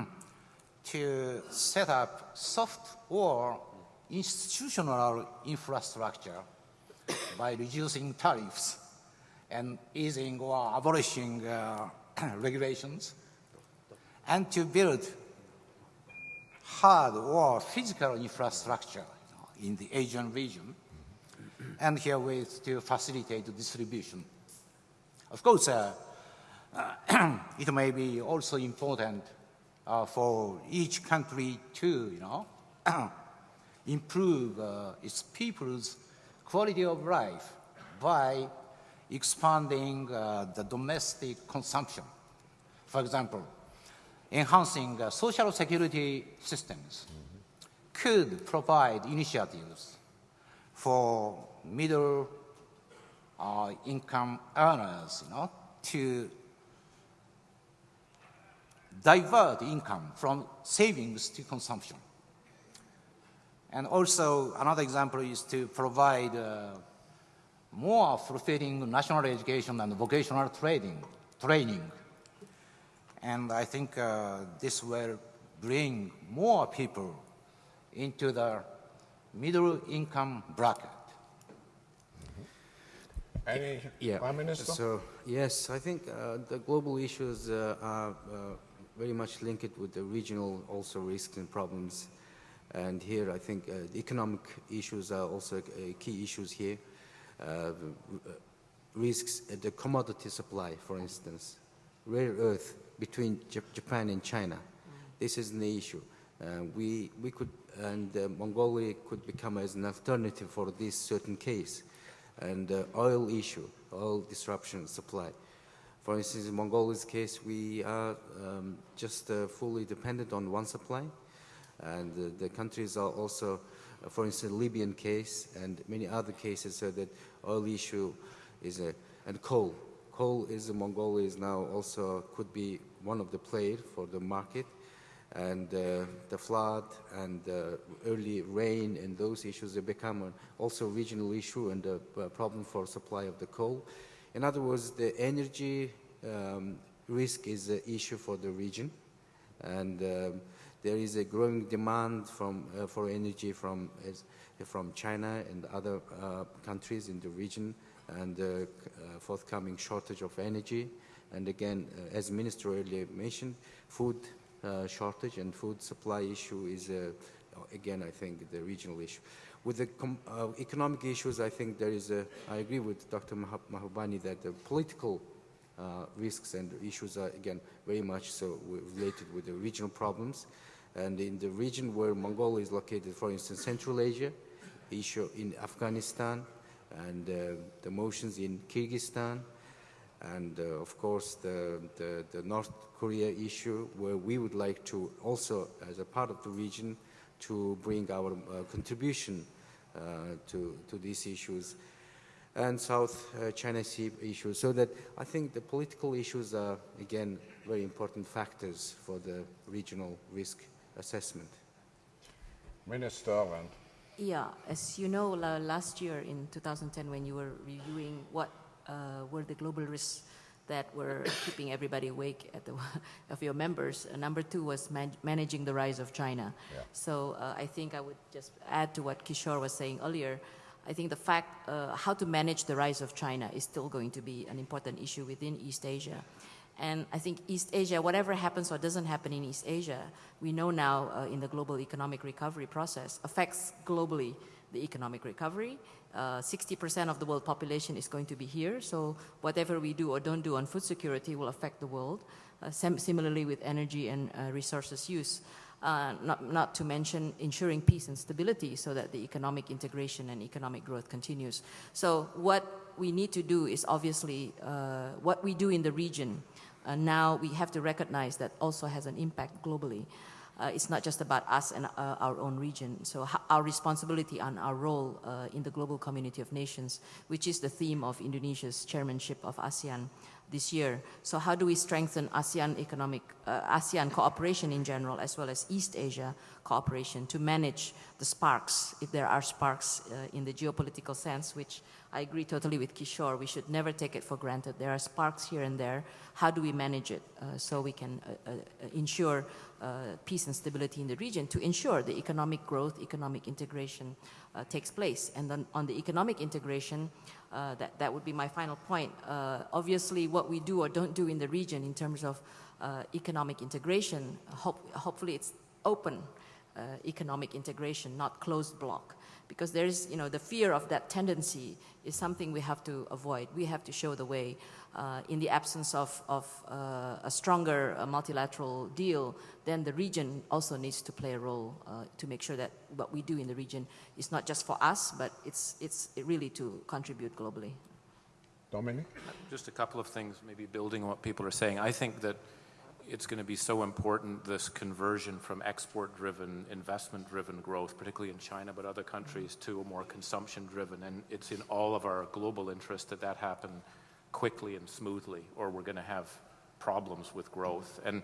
F: to set up soft or institutional infrastructure by reducing tariffs and easing or abolishing uh, (clears throat) regulations and to build hard or physical infrastructure in the Asian region and here herewith to facilitate distribution. Of course, uh, (clears throat) it may be also important uh, for each country to, you know, (clears throat) improve uh, its people's quality of life by expanding uh, the domestic consumption. For example, enhancing uh, social security systems could provide initiatives for middle uh, income earners, you know, to divert income from savings to consumption. And also, another example is to provide uh, more fulfilling national education and vocational training. training. And I think uh, this will bring more people into the middle income bracket.
C: Any?
A: Yeah.
C: Prime Minister?
A: So yes, I think uh, the global issues uh, are uh, very much linked with the regional also risks and problems. And here, I think uh, the economic issues are also uh, key issues here. Uh, risks at the commodity supply, for instance, rare earth between Japan and China. This is an issue. Uh, we, we could, and uh, Mongolia could become as an alternative for this certain case. And uh, oil issue, oil disruption supply. For instance, in Mongolia's case, we are um, just fully dependent on one supply. And the countries are also, uh, for instance, Libyan case and many other cases, so that oil issue is a, and coal. Coal is, Mongolia is now also could be one of the players for the market. And uh, the flood and uh, early rain and those issues have become also regional issue and a, a problem for supply of the coal. In other words, the energy um, risk is an issue for the region. And um, there is a growing demand from, uh, for energy from, from China and other uh, countries in the region and uh, uh forthcoming shortage of energy. And again, uh, as Minister earlier mentioned, food uh, shortage and food supply issue is, again, I think, the regional issue. With the economic issues, I think there is a, I agree with Dr. Mahbubani that the political uh, risks and issues are again very much so related with the regional problems. And in the region where Mongolia is located, for instance, Central Asia, issue in Afghanistan, and uh, the motions in Kyrgyzstan, and uh, of course the, the, the, North Korea issue, where we would like to also, as a part of the region, to bring our uh, contribution uh, to, to these issues and South uh, China Sea issues. So that I think the political issues are, again, very important factors for the regional risk assessment.
C: Minister and
E: yeah, as you know, last year in 2010, when you were reviewing what uh, were the global risks that were (coughs) keeping everybody awake at the, (laughs) of your members. Uh, number two was man- managing the rise of China. So uh, I think I would just add to what Kishore was saying earlier. I think the fact uh, how to manage the rise of China is still going to be an important issue within East Asia. And I think East Asia, whatever happens or doesn't happen in East Asia, we know now uh, in the global economic recovery process affects globally the economic recovery. Uh, 60% of the world population is going to be here, so whatever we do or don't do on food security will affect the world. Uh, sim- similarly with energy and uh, resources use. Uh, not, not to mention ensuring peace and stability so that the economic integration and economic growth continues. So what we need to do is obviously uh, what we do in the region. Uh, now we have to recognize that also has an impact globally. Uh, it's not just about us and uh, our own region. So our responsibility and our role uh, in the global community of nations, which is the theme of Indonesia's chairmanship of ASEAN this year. So how do we strengthen ASEAN economic, uh, ASEAN cooperation in general, as well as East Asia cooperation to manage the sparks, if there are sparks uh, in the geopolitical sense, which I agree totally with Kishore, we should never take it for granted. There are sparks here and there. How do we manage it uh, so we can uh, uh, ensure peace and stability in the region to ensure the economic growth, economic integration uh, takes place? And then on the economic integration, uh, that, that would be my final point. Uh, obviously, what we do or don't do in the region in terms of uh, economic integration, hope, hopefully it's open uh, economic integration, not closed block. Because there's, you know, the fear of that tendency is something we have to avoid. We have to show the way. Uh, in the absence of, of uh, a stronger uh, multilateral deal, then the region also needs to play a role uh, to make sure that what we do in the region is not just for us, but it's, it's really to contribute globally.
C: Dominic?
G: Just a couple of things, maybe building on what people are saying. I think that it's going to be so important, this conversion from export-driven, investment-driven growth, particularly in China, but other countries, to a more consumption-driven. And it's in all of our global interest that that happen quickly and smoothly, or we're going to have problems with growth. And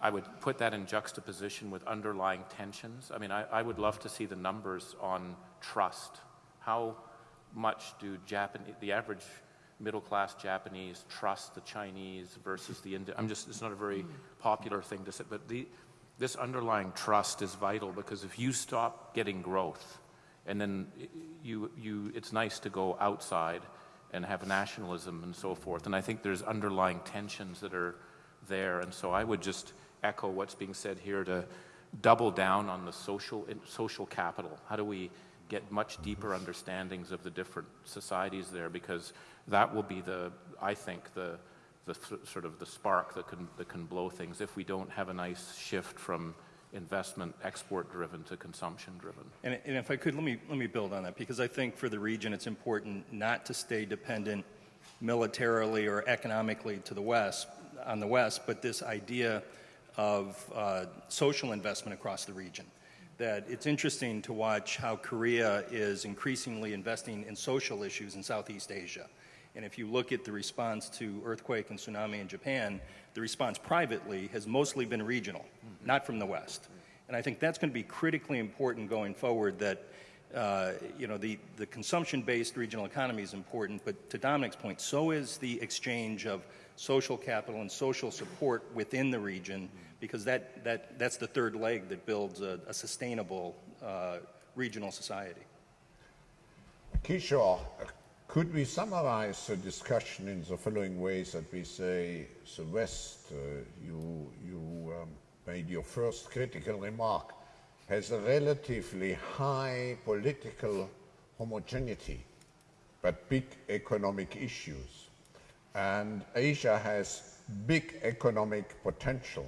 G: I would put that in juxtaposition with underlying tensions. I mean, I, I would love to see the numbers on trust. How much do Japan, the average middle class Japanese trust the Chinese versus the Indian? I'm just, it's not a very popular thing to say, but the, this underlying trust is vital because if you stop getting growth, and then you, you, it's nice to go outside and have nationalism and so forth. And I think there's underlying tensions that are there. And so I would just echo what's being said here to double down on the social, social capital. How do we get much deeper understandings of the different societies there? Because that will be the, I think, the, the sort of the spark that can, that can blow things if we don't have a nice shift from investment export driven to consumption driven.
B: And, and if I could, let me, let me build on that because I think for the region it's important not to stay dependent militarily or economically to the West, on the West, but this idea of uh, social investment across the region. That it's interesting to watch how Korea is increasingly investing in social issues in Southeast Asia. And if you look at the response to earthquake and tsunami in Japan, the response privately has mostly been regional, mm-hmm. not from the West. And I think that's going to be critically important going forward that, uh, you know, the, the consumption-based regional economy is important, but to Dominic's point, so is the exchange of social capital and social support within the region, because that, that, that's the third leg that builds a, a sustainable uh, regional society.
C: Kishore, could we summarize the discussion in the following ways that we say the West, uh, you, you um, made your first critical remark, has a relatively high political homogeneity, but big economic issues. And Asia has big economic potential,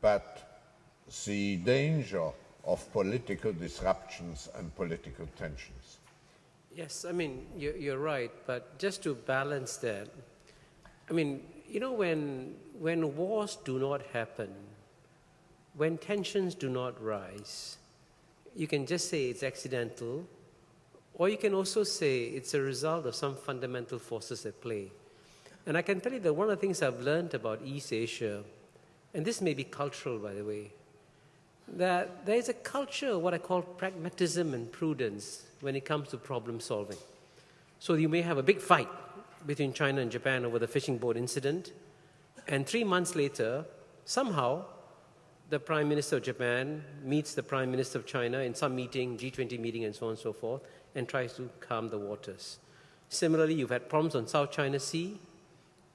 C: but the danger of political disruptions and political tensions.
D: Yes, I mean, you're, right, but just to balance that, I mean, you know, when, when wars do not happen, when tensions do not rise, you can just say it's accidental, or you can also say it's a result of some fundamental forces at play. And I can tell you that one of the things I've learned about East Asia, and this may be cultural, by the way, that there is a culture of what I call pragmatism and prudence when it comes to problem solving. So you may have a big fight between China and Japan over the fishing boat incident. And three months later, somehow, the Prime Minister of Japan meets the Prime Minister of China in some meeting, G20 meeting, and so on and so forth, and tries to calm the waters. Similarly, you've had problems on South China Sea,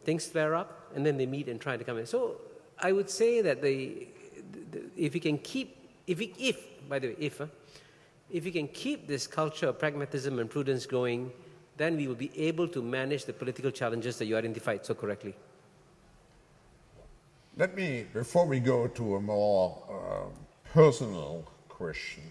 D: things flare up, and then they meet and try to come in. So I would say that the, if we can keep, if, we, if by the way, if, uh, if we can keep this culture of pragmatism and prudence going, then we will be able to manage the political challenges that you identified so correctly.
C: Let me, before we go to a more uh, personal question,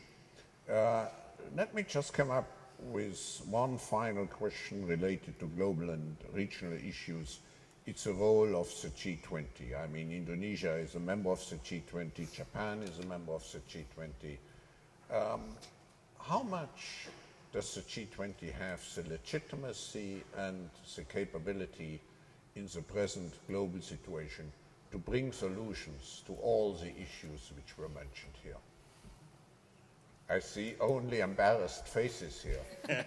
C: uh, let me just come up with one final question related to global and regional issues. It's the role of the G20. I mean, Indonesia is a member of the G20, Japan is a member of the G20. Um, how much does the G20 have the legitimacy and the capability in the present global situation to bring solutions to all the issues which were mentioned here. I see only embarrassed faces here. (laughs)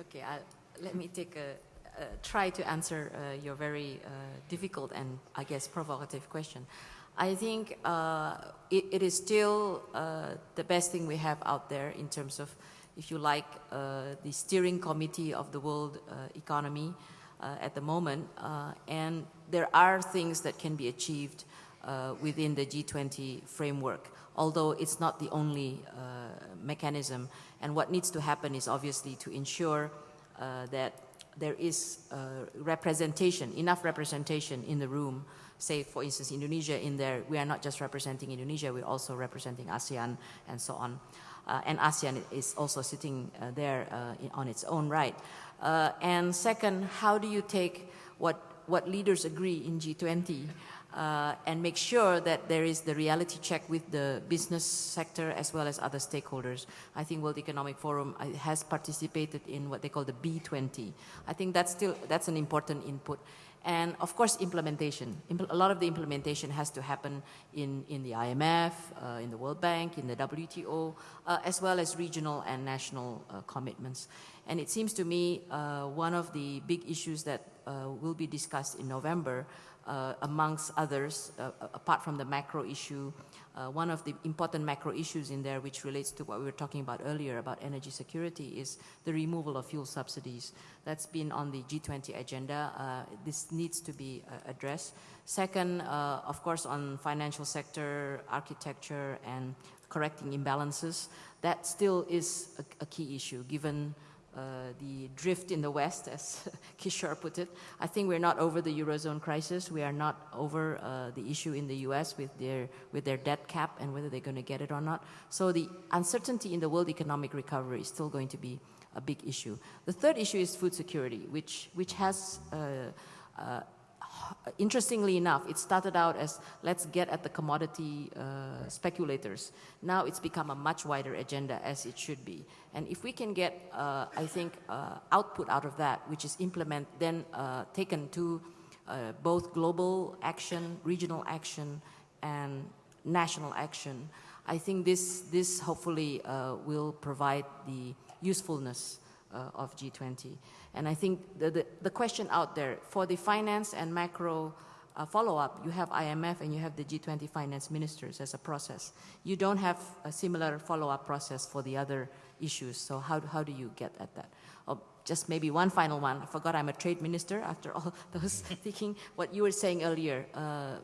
E: okay, I'll, let me take a, try to answer uh, your very uh, difficult and I guess provocative question. I think uh, it, it is still uh, the best thing we have out there in terms of, if you like, uh, the steering committee of the world economy at the moment, and there are things that can be achieved uh, within the G20 framework, although it's not the only uh, mechanism. And what needs to happen is obviously to ensure uh, that there is uh, representation, enough representation in the room. Say, for instance, Indonesia in there, we are not just representing Indonesia, we're also representing ASEAN and so on. Uh, and ASEAN is also sitting uh, there on its own right. and second, how do you take what what leaders agree in G20 uh, and make sure that there is the reality check with the business sector as well as other stakeholders. I think World Economic Forum uh, has participated in what they call the B20. I think that's still that's an important input. And of course, implementation. a lot of the implementation has to happen in, in the IMF, uh, in the World Bank, in the WTO, uh, as well as regional and national uh, commitments. And it seems to me uh, one of the big issues that uh, will be discussed in November, uh, amongst others, apart from the macro issue, Uh, one of the important macro issues in there, which relates to what we were talking about earlier about energy security, is the removal of fuel subsidies. That's been on the G20 agenda. Uh, this needs to be uh, addressed. Second, of course, on financial sector, architecture, and correcting imbalances, that still is a, a key issue given uh, the drift in the West, as (laughs) Kishore put it. I think we're not over the Eurozone crisis. We are not over uh, the issue in the US with their, with their debt cap and whether they're going to get it or not. So the uncertainty in the world economic recovery is still going to be a big issue. The third issue is food security, which, which has uh, uh interestingly enough, it started out as let's get at the commodity uh, speculators. Now it's become a much wider agenda as it should be. And if we can get, uh, I think, uh, output out of that, which is implement, then uh, taken to uh, both global action, regional action, and national action, I think this, this hopefully uh, will provide the usefulness of G20. And I think the, the, the question out there for the finance and macro uh, follow-up, you have IMF and you have the G20 finance ministers as a process. You don't have a similar follow-up process for the other issues. So how, how do you get at that? Oh, just maybe one final one. I forgot I'm a trade minister (laughs) after all those (laughs) thinking what you were saying earlier, uh, uh,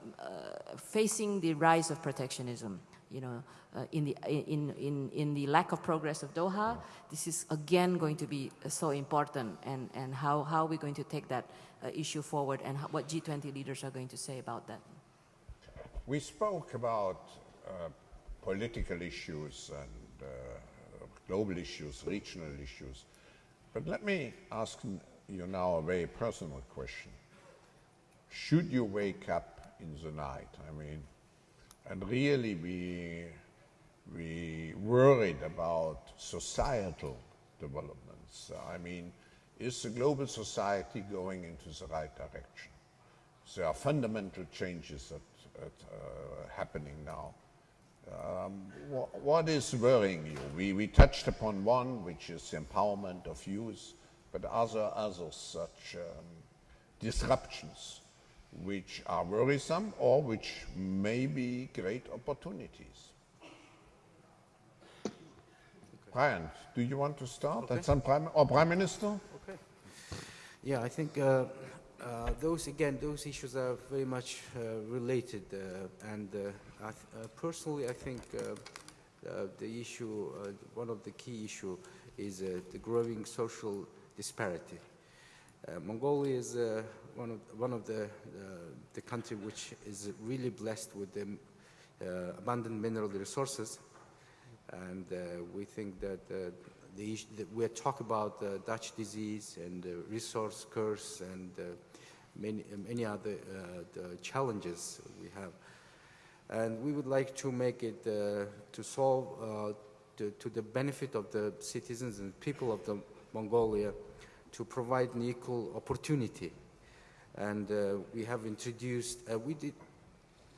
E: facing the rise of protectionism you know, uh, in, the, in, in, in the lack of progress of Doha, this is again going to be uh, so important and, and how, how are we going to take that uh, issue forward and how, what G20 leaders are going to say about that.
C: We spoke about uh, political issues and uh, global issues, regional issues, but let me ask you now a very personal question. Should you wake up in the night, I mean, and really we, we worried about societal developments. I mean, is the global society going into the right direction? There are fundamental changes that, that uh, happening now. Um, wh what is worrying you? We, we touched upon one, which is the empowerment of youth, but are other such um, disruptions which are worrisome or which may be great opportunities? Brian, do you want to start? And some prime, or Prime Minister? Okay.
A: Yeah, I think uh, uh, those again, those issues are very much uh, related, uh, and uh, I uh, personally, I think uh, uh, the issue, uh, one of the key issue, is uh, the growing social disparity. Uh, Mongolia is uh, one of one of the uh, the country which is really blessed with the uh, abundant mineral resources, and uh, we think that the we talk about uh, Dutch disease and uh, resource curse and many many other the challenges we have, and we would like to make it uh, to solve uh, to, to the benefit of the citizens and people of the Mongolia, to provide an equal opportunity, and uh, we have introduced uh, we did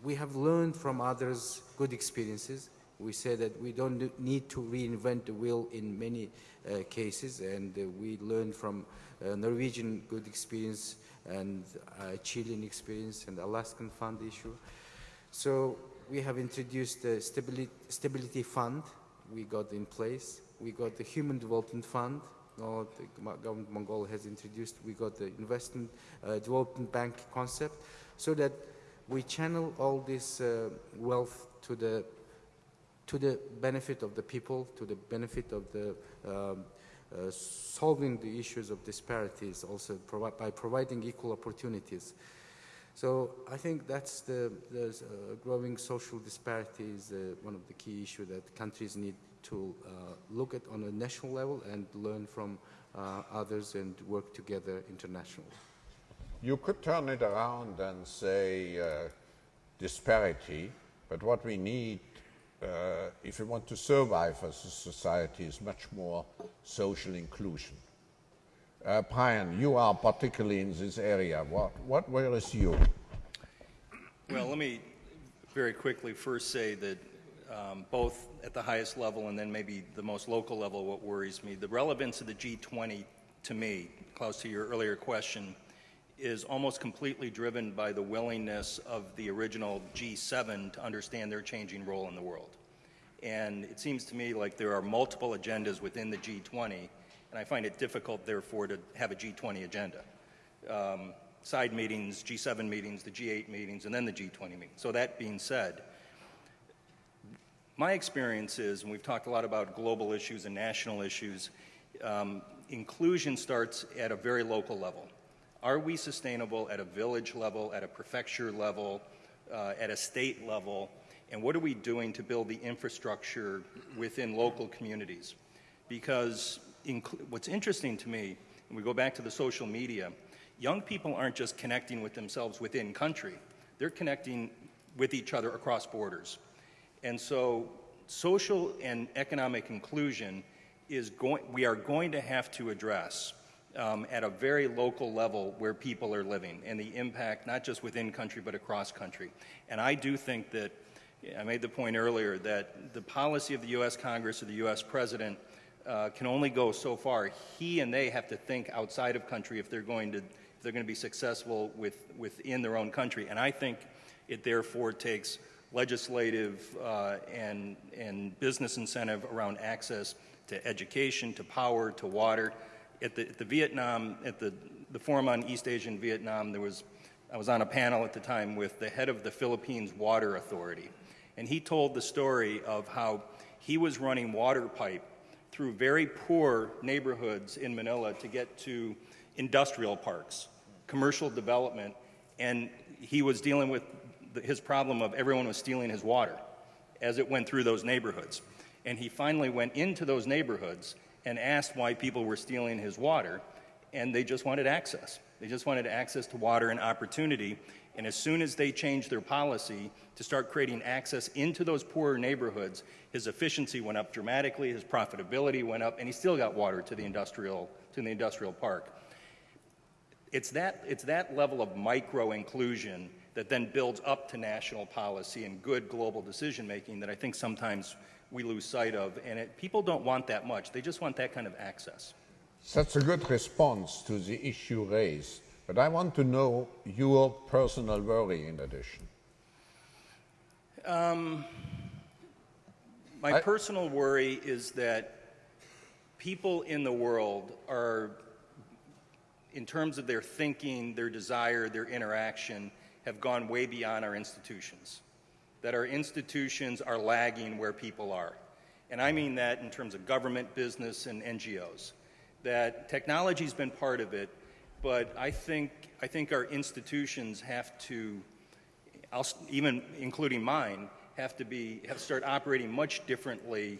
A: we have learned from others good experiences. We say that we don't need to reinvent the wheel in many uh, cases, and uh, we learned from uh, Norwegian good experience and uh, Chilean experience and Alaskan fund issue. So we have introduced the stability, stability fund. We got in place. We got the human development fund. No, the government of Mongolia has introduced. We got the investment uh, development bank concept, so that we channel all this uh, wealth to the to the benefit of the people, to the benefit of the um, uh, solving the issues of disparities, also provi- by providing equal opportunities. So I think that's the, the uh, growing social disparity is uh, one of the key issues that countries need to uh, look at on a national level and learn from uh, others and work together internationally.
C: You could turn it around and say uh, disparity, but what we need, uh, if we want to survive as a society, is much more social inclusion. Uh, Brian, you are particularly in this area. What, what worries you?
B: Well, let me very quickly first say that um, both at the highest level and then maybe the most local level, what worries me, the relevance of the G20 to me, Klaus, to your earlier question, is almost completely driven by the willingness of the original G7 to understand their changing role in the world. And it seems to me like there are multiple agendas within the G20, and I find it difficult, therefore, to have a G20 agenda. Um, side meetings, G7 meetings, the G8 meetings, and then the G20 meetings. So, that being said, my experience is, and we've talked a lot about global issues and national issues, um, inclusion starts at a very local level. Are we sustainable at a village level, at a prefecture level, uh, at a state level? And what are we doing to build the infrastructure within local communities? Because what's interesting to me, and we go back to the social media, young people aren't just connecting with themselves within country, they're connecting with each other across borders. And so, social and economic inclusion is going, we are going to have to address um, at a very local level where people are living and the impact not just within country but across country. And I do think that, I made the point earlier, that the policy of the U.S. Congress or the U.S. President uh, can only go so far. He and they have to think outside of country if they're going to, if they're going to be successful with, within their own country. And I think it therefore takes legislative uh, and, and business incentive around access to education, to power, to water. At the, at the Vietnam, at the, the Forum on East Asia and Vietnam, there was, I was on a panel at the time with the head of the Philippines Water Authority. And he told the story of how he was running water pipe through very poor neighborhoods in Manila to get to industrial parks, commercial development, and he was dealing with his problem of everyone was stealing his water as it went through those neighborhoods. And he finally went into those neighborhoods and asked why people were stealing his water, and they just wanted access. They just wanted access to water and opportunity. And as soon as they changed their policy to start creating access into those poorer neighborhoods, his efficiency went up dramatically, his profitability went up, and he still got water to the industrial, to the industrial park. It's that, it's that level of micro inclusion that then builds up to national policy and good global decision making that I think sometimes we lose sight of. And it, people don't want that much, they just want that kind of access.
C: That's a good response to the issue raised, but I want to know your personal worry in addition.
B: Um, my
C: I-
B: personal worry is that people in the world are, in terms of their thinking, their desire, their interaction, have gone way beyond our institutions. That our institutions are lagging where people are. And I mean that in terms of government, business, and NGOs. That technology's been part of it, but I think, I think our institutions have to even including mine, have to be have start operating much differently,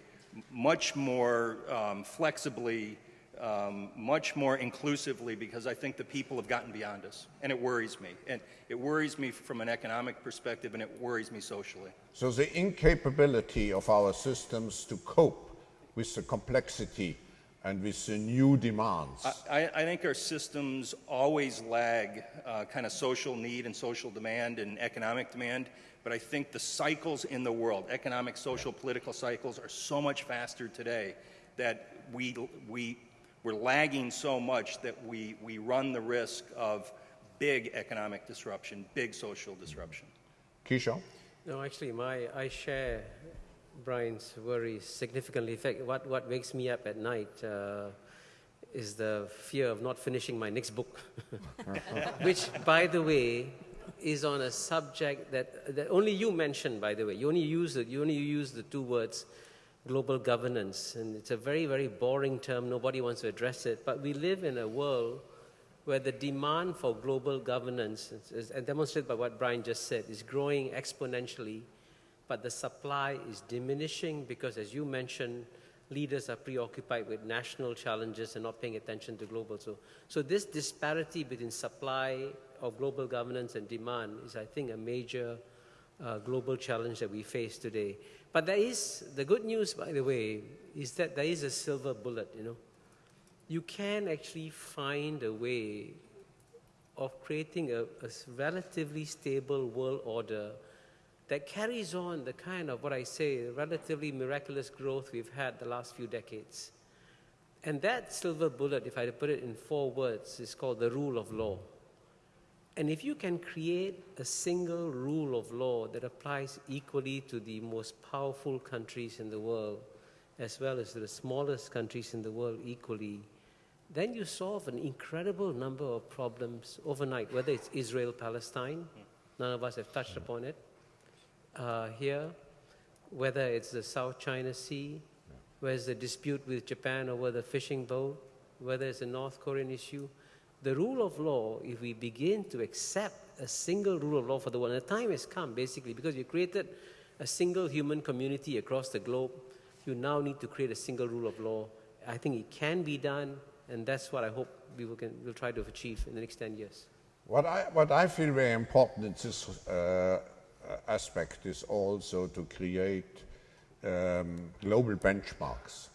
B: much more um, flexibly, um, much more inclusively, because I think the people have gotten beyond us, and it worries me. And it worries me from an economic perspective, and it worries me socially.
C: So the incapability of our systems to cope with the complexity and with the new demands.
B: I, I think our systems always lag uh, kind of social need and social demand and economic demand, but I think the cycles in the world, economic, social, political cycles, are so much faster today that we, we, we're lagging so much that we, we run the risk of big economic disruption, big social disruption.
C: Kishore?
D: No, actually, my, I share Brian's worries significantly. In fact, what, what wakes me up at night uh, is the fear of not finishing my next book, (laughs) which, by the way, is on a subject that, that only you mentioned, by the way. You only use the, you only use the two words global governance, and it's a very, very boring term. Nobody wants to address it. But we live in a world where the demand for global governance, is- and demonstrated by what Brian just said, is growing exponentially, but the supply is diminishing because, as you mentioned, leaders are preoccupied with national challenges and not paying attention to global. So, so this disparity between supply of global governance and demand is, I think, a major uh, global challenge that we face today. But there is, the good news, by the way, is that there is a silver bullet, you know you can actually find a way of creating a relatively stable world order that carries on the kind of what I say, relatively miraculous growth we've had the last few decades. And that silver bullet, if I put it in four words, is called the rule of law. And if you can create a single rule of law that applies equally to the most powerful countries in the world, as well as to the smallest countries in the world equally, then you solve an incredible number of problems overnight, whether it's Israel Palestine, none of us have touched upon it uh, here, whether it's the South China Sea, whether it's the dispute with Japan over the fishing boat, whether it's the North Korean issue. The rule of law, if we begin to accept a single rule of law for the world, and the time has come basically because you created a single human community across the globe, you now need to create a single rule of law. I think it can be done, and that's what I hope we will, can, will try to achieve in the next 10 years.
C: What I, what I feel very important in this uh, aspect is also to create um, global benchmarks.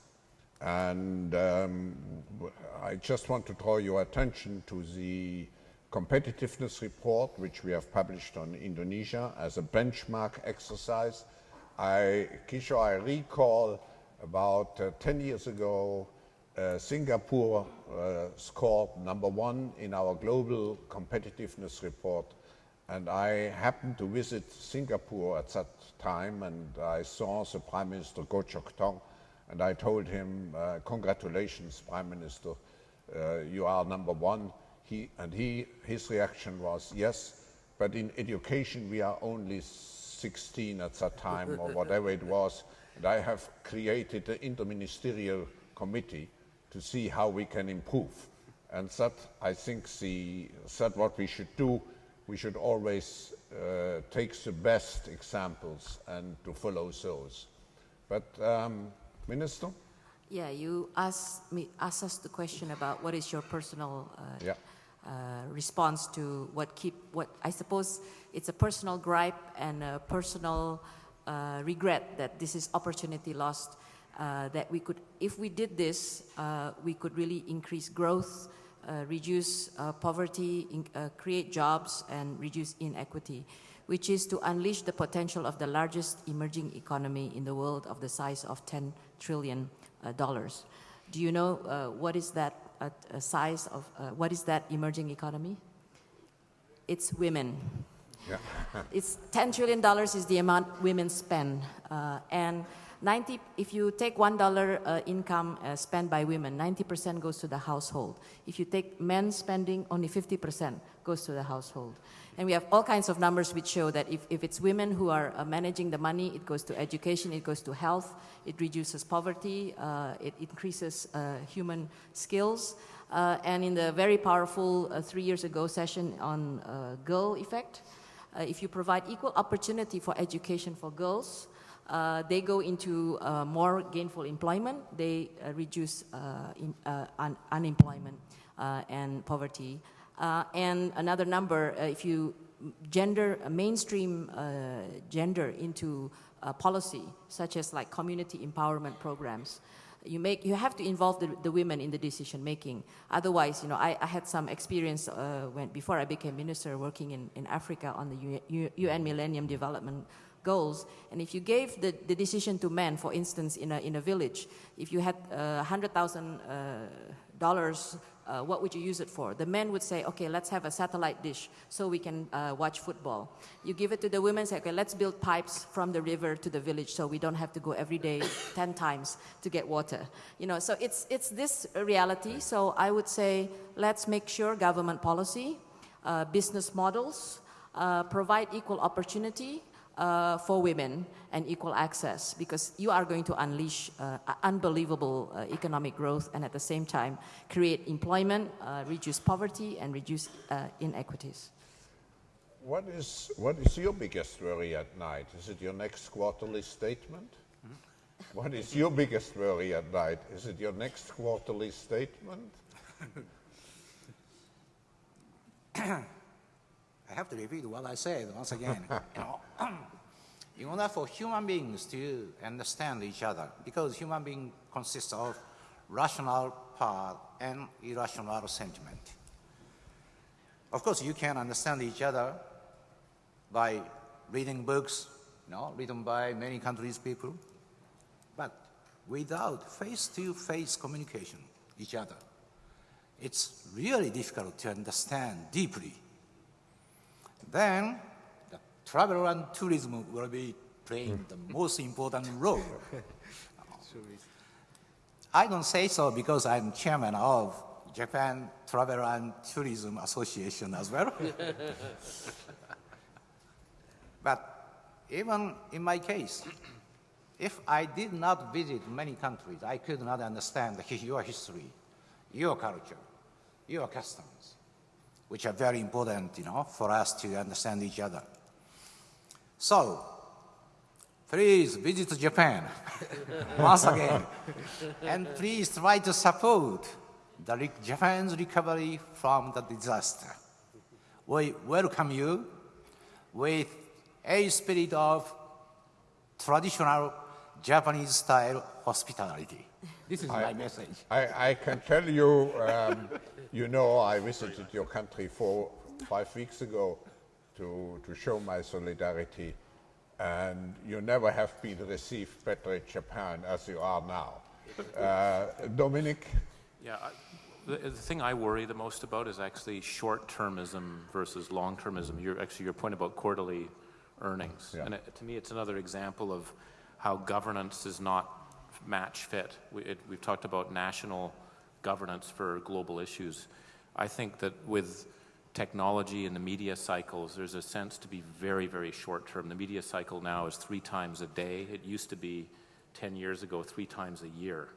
C: And um, I just want to draw your attention to the competitiveness report, which we have published on Indonesia as a benchmark exercise. I, Kishore, I recall about uh, 10 years ago, uh, Singapore uh, scored number one in our global competitiveness report. And I happened to visit Singapore at that time, and I saw the Prime Minister Goh Chok Tong, and I told him, uh, "Congratulations, Prime Minister, uh, you are number one." He, and he, his reaction was, "Yes, but in education we are only 16 at that time, or whatever it was." And I have created an interministerial committee to see how we can improve. And that, I think, the, that what we should do, we should always uh, take the best examples and to follow those. But, um, Minister?
E: Yeah, you asked me asked us the question about what is your personal uh,
C: Yeah.
E: uh, response to what keep what I suppose it's a personal gripe and a personal uh, regret that this is opportunity lost. Uh, that we could, if we did this, uh, we could really increase growth, uh, reduce uh, poverty, in, uh, create jobs, and reduce inequity, which is to unleash the potential of the largest emerging economy in the world of the size of 10 trillion uh, dollars. Do you know uh, what is that at size of uh, what is that emerging economy? It's women. (laughs) it's $10 trillion is the amount women spend. Uh, and 90, if you take $1 uh, income uh, spent by women, 90% goes to the household. If you take men spending, only 50% goes to the household. And we have all kinds of numbers which show that if, if it's women who are uh, managing the money, it goes to education, it goes to health, it reduces poverty, uh, it increases uh, human skills. Uh, and in the very powerful three years ago session on girl effect, if you provide equal opportunity for education for girls, they go into more gainful employment, they reduce in, un unemployment and poverty. Uh, and another number, uh, if you gender, uh, mainstream gender into policy, such as like community empowerment programs, you make you have to involve the, the women in the decision making otherwise you know i, I had some experience uh, when before i became minister working in, in africa on the un millennium development goals and if you gave the, the decision to men for instance in a, in a village if you had uh, 100000 uh, dollars uh, what would you use it for? The men would say, okay, let's have a satellite dish so we can uh, watch football. You give it to the women, say, okay, let's build pipes from the river to the village so we don't have to go every day (coughs) 10 times to get water. You know, so it's, it's this reality. So I would say, let's make sure government policy, uh, business models, uh, provide equal opportunity, uh, for women and equal access because you are going to unleash uh, unbelievable uh, economic growth and at the same time create employment, uh, reduce poverty and reduce uh, inequities.
C: What is, what is your biggest worry at night? Is it your next quarterly statement? Mm-hmm. What is your biggest worry at night? Is it your next quarterly statement?
F: I have to repeat what I said once again. you (laughs) know, (clears throat) in order for human beings to understand each other, because human being consists of rational part and irrational sentiment. Of course, you can understand each other by reading books, you know, written by many countries' people, but without face-to-face -face communication, each other, it's really difficult to understand deeply then the travel and tourism will be playing the hmm. most important (laughs) role. I don't say so because I'm chairman of Japan Travel and Tourism Association as well. (laughs) but even in my case, if I did not visit many countries, I could not understand your history, your culture, your customs which are very important, you know, for us to understand each other. So, please visit Japan (laughs) once again, and please try to support the Japan's recovery from the disaster. We welcome you with a spirit of traditional Japanese style hospitality. This is I, my message.
C: I, I, can tell you, um, (laughs) you know, I visited your country four, five weeks ago to, to show my solidarity, and you never have been received better in Japan as you are now. Uh, Dominic?
G: Yeah, I, the, the, thing I worry the most about is actually short-termism versus long-termism. Your, actually, your point about quarterly earnings. Yeah. And it, to me, it's another example of how governance is not match fit. We, it, we've talked about national governance for global issues. I think that with technology and the media cycles, there's a sense to be very, very short term. The media cycle now is three times a day. It used to be 10 years ago, three times a year.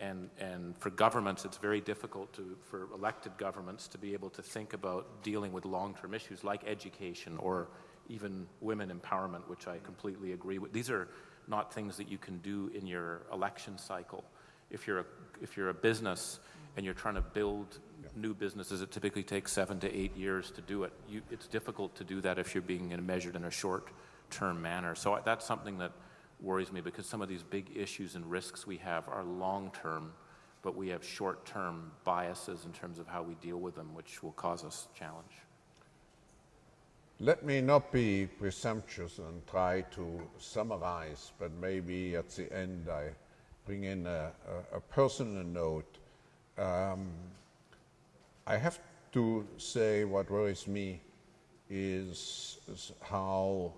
G: And, and for governments, it's very difficult to, for elected governments to be able to think about dealing with long-term issues like education or even women empowerment, which I completely agree with. These are not things that you can do in your election cycle. If you're a, if you're a business and you're trying to build new businesses, it typically takes seven to eight years to do it. You, it's difficult to do that if you're being measured in a short-term manner. So that's something that worries me because some of these big issues and risks we have are long-term, but we have short-term biases in terms of how we deal with them, which will cause us challenge.
C: Let me not be presumptuous and try to summarize, but maybe at the end I bring in a, a, a personal note. um, I have to say what worries me is, is how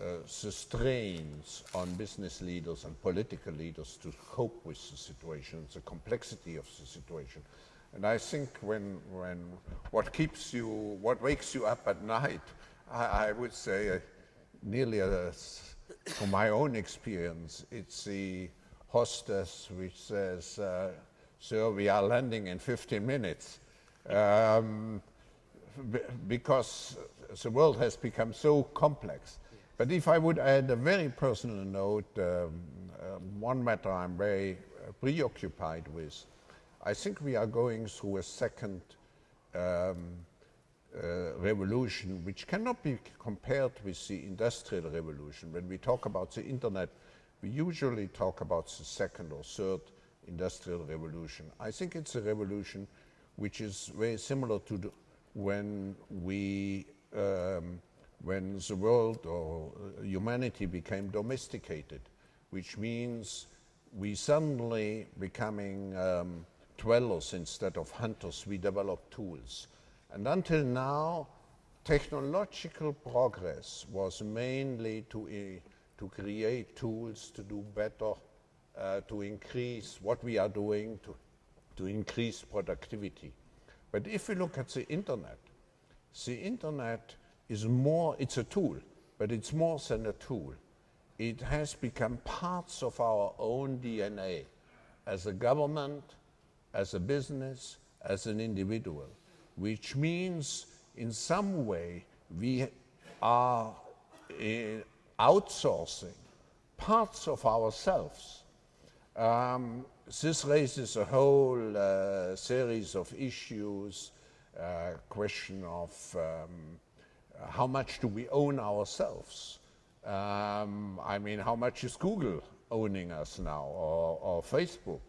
C: uh, the strains on business leaders and political leaders to cope with the situation, the complexity of the situation. And I think when, when what keeps you, what wakes you up at night, I, I would say uh, nearly as, from my own experience, it's the hostess which says, uh, sir, we are landing in 15 minutes. Um, because the world has become so complex. But if I would add a very personal note, um, uh, one matter I'm very preoccupied with, I think we are going through a second um, uh, revolution, which cannot be compared with the industrial revolution. When we talk about the internet, we usually talk about the second or third industrial revolution. I think it's a revolution which is very similar to when we um, when the world or humanity became domesticated, which means we suddenly becoming um, dwellers instead of hunters, we developed tools. And until now, technological progress was mainly to, to create tools to do better, uh, to increase what we are doing, to, to increase productivity. But if we look at the internet, the internet is more, it's a tool, but it's more than a tool. It has become parts of our own DNA as a government, as a business, as an individual, which means in some way we are uh, outsourcing parts of ourselves. Um, this raises a whole uh, series of issues, uh, question of um, how much do we own ourselves? Um, I mean, how much is Google owning us now, or, or Facebook?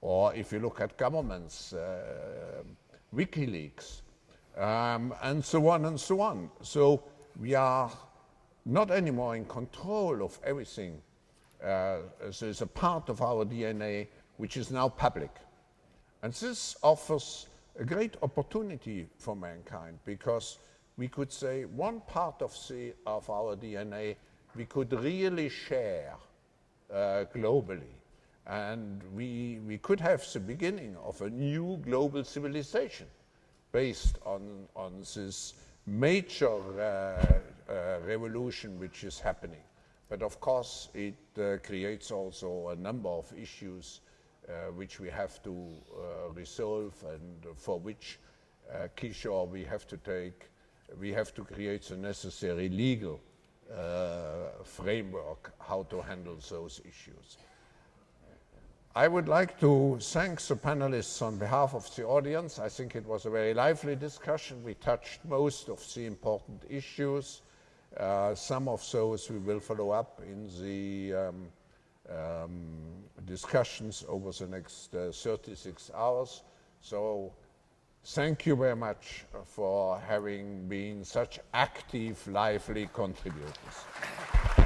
C: Or if you look at governments, uh, WikiLeaks, um, and so on and so on. So we are not anymore in control of everything. Uh, so it's a part of our DNA which is now public. And this offers a great opportunity for mankind because we could say one part of, the, of our DNA we could really share uh, globally. And we, we could have the beginning of a new global civilization based on, on this major uh, uh, revolution which is happening. But of course, it uh, creates also a number of issues uh, which we have to uh, resolve and for which uh, Kishore we have to take, we have to create the necessary legal framework how to handle those issues. I would like to thank the panelists on behalf of the audience. I think it was a very lively discussion. We touched most of the important issues. Uh, some of those we will follow up in the um, um, discussions over the next uh, 36 hours. So thank you very much for having been such active, lively contributors.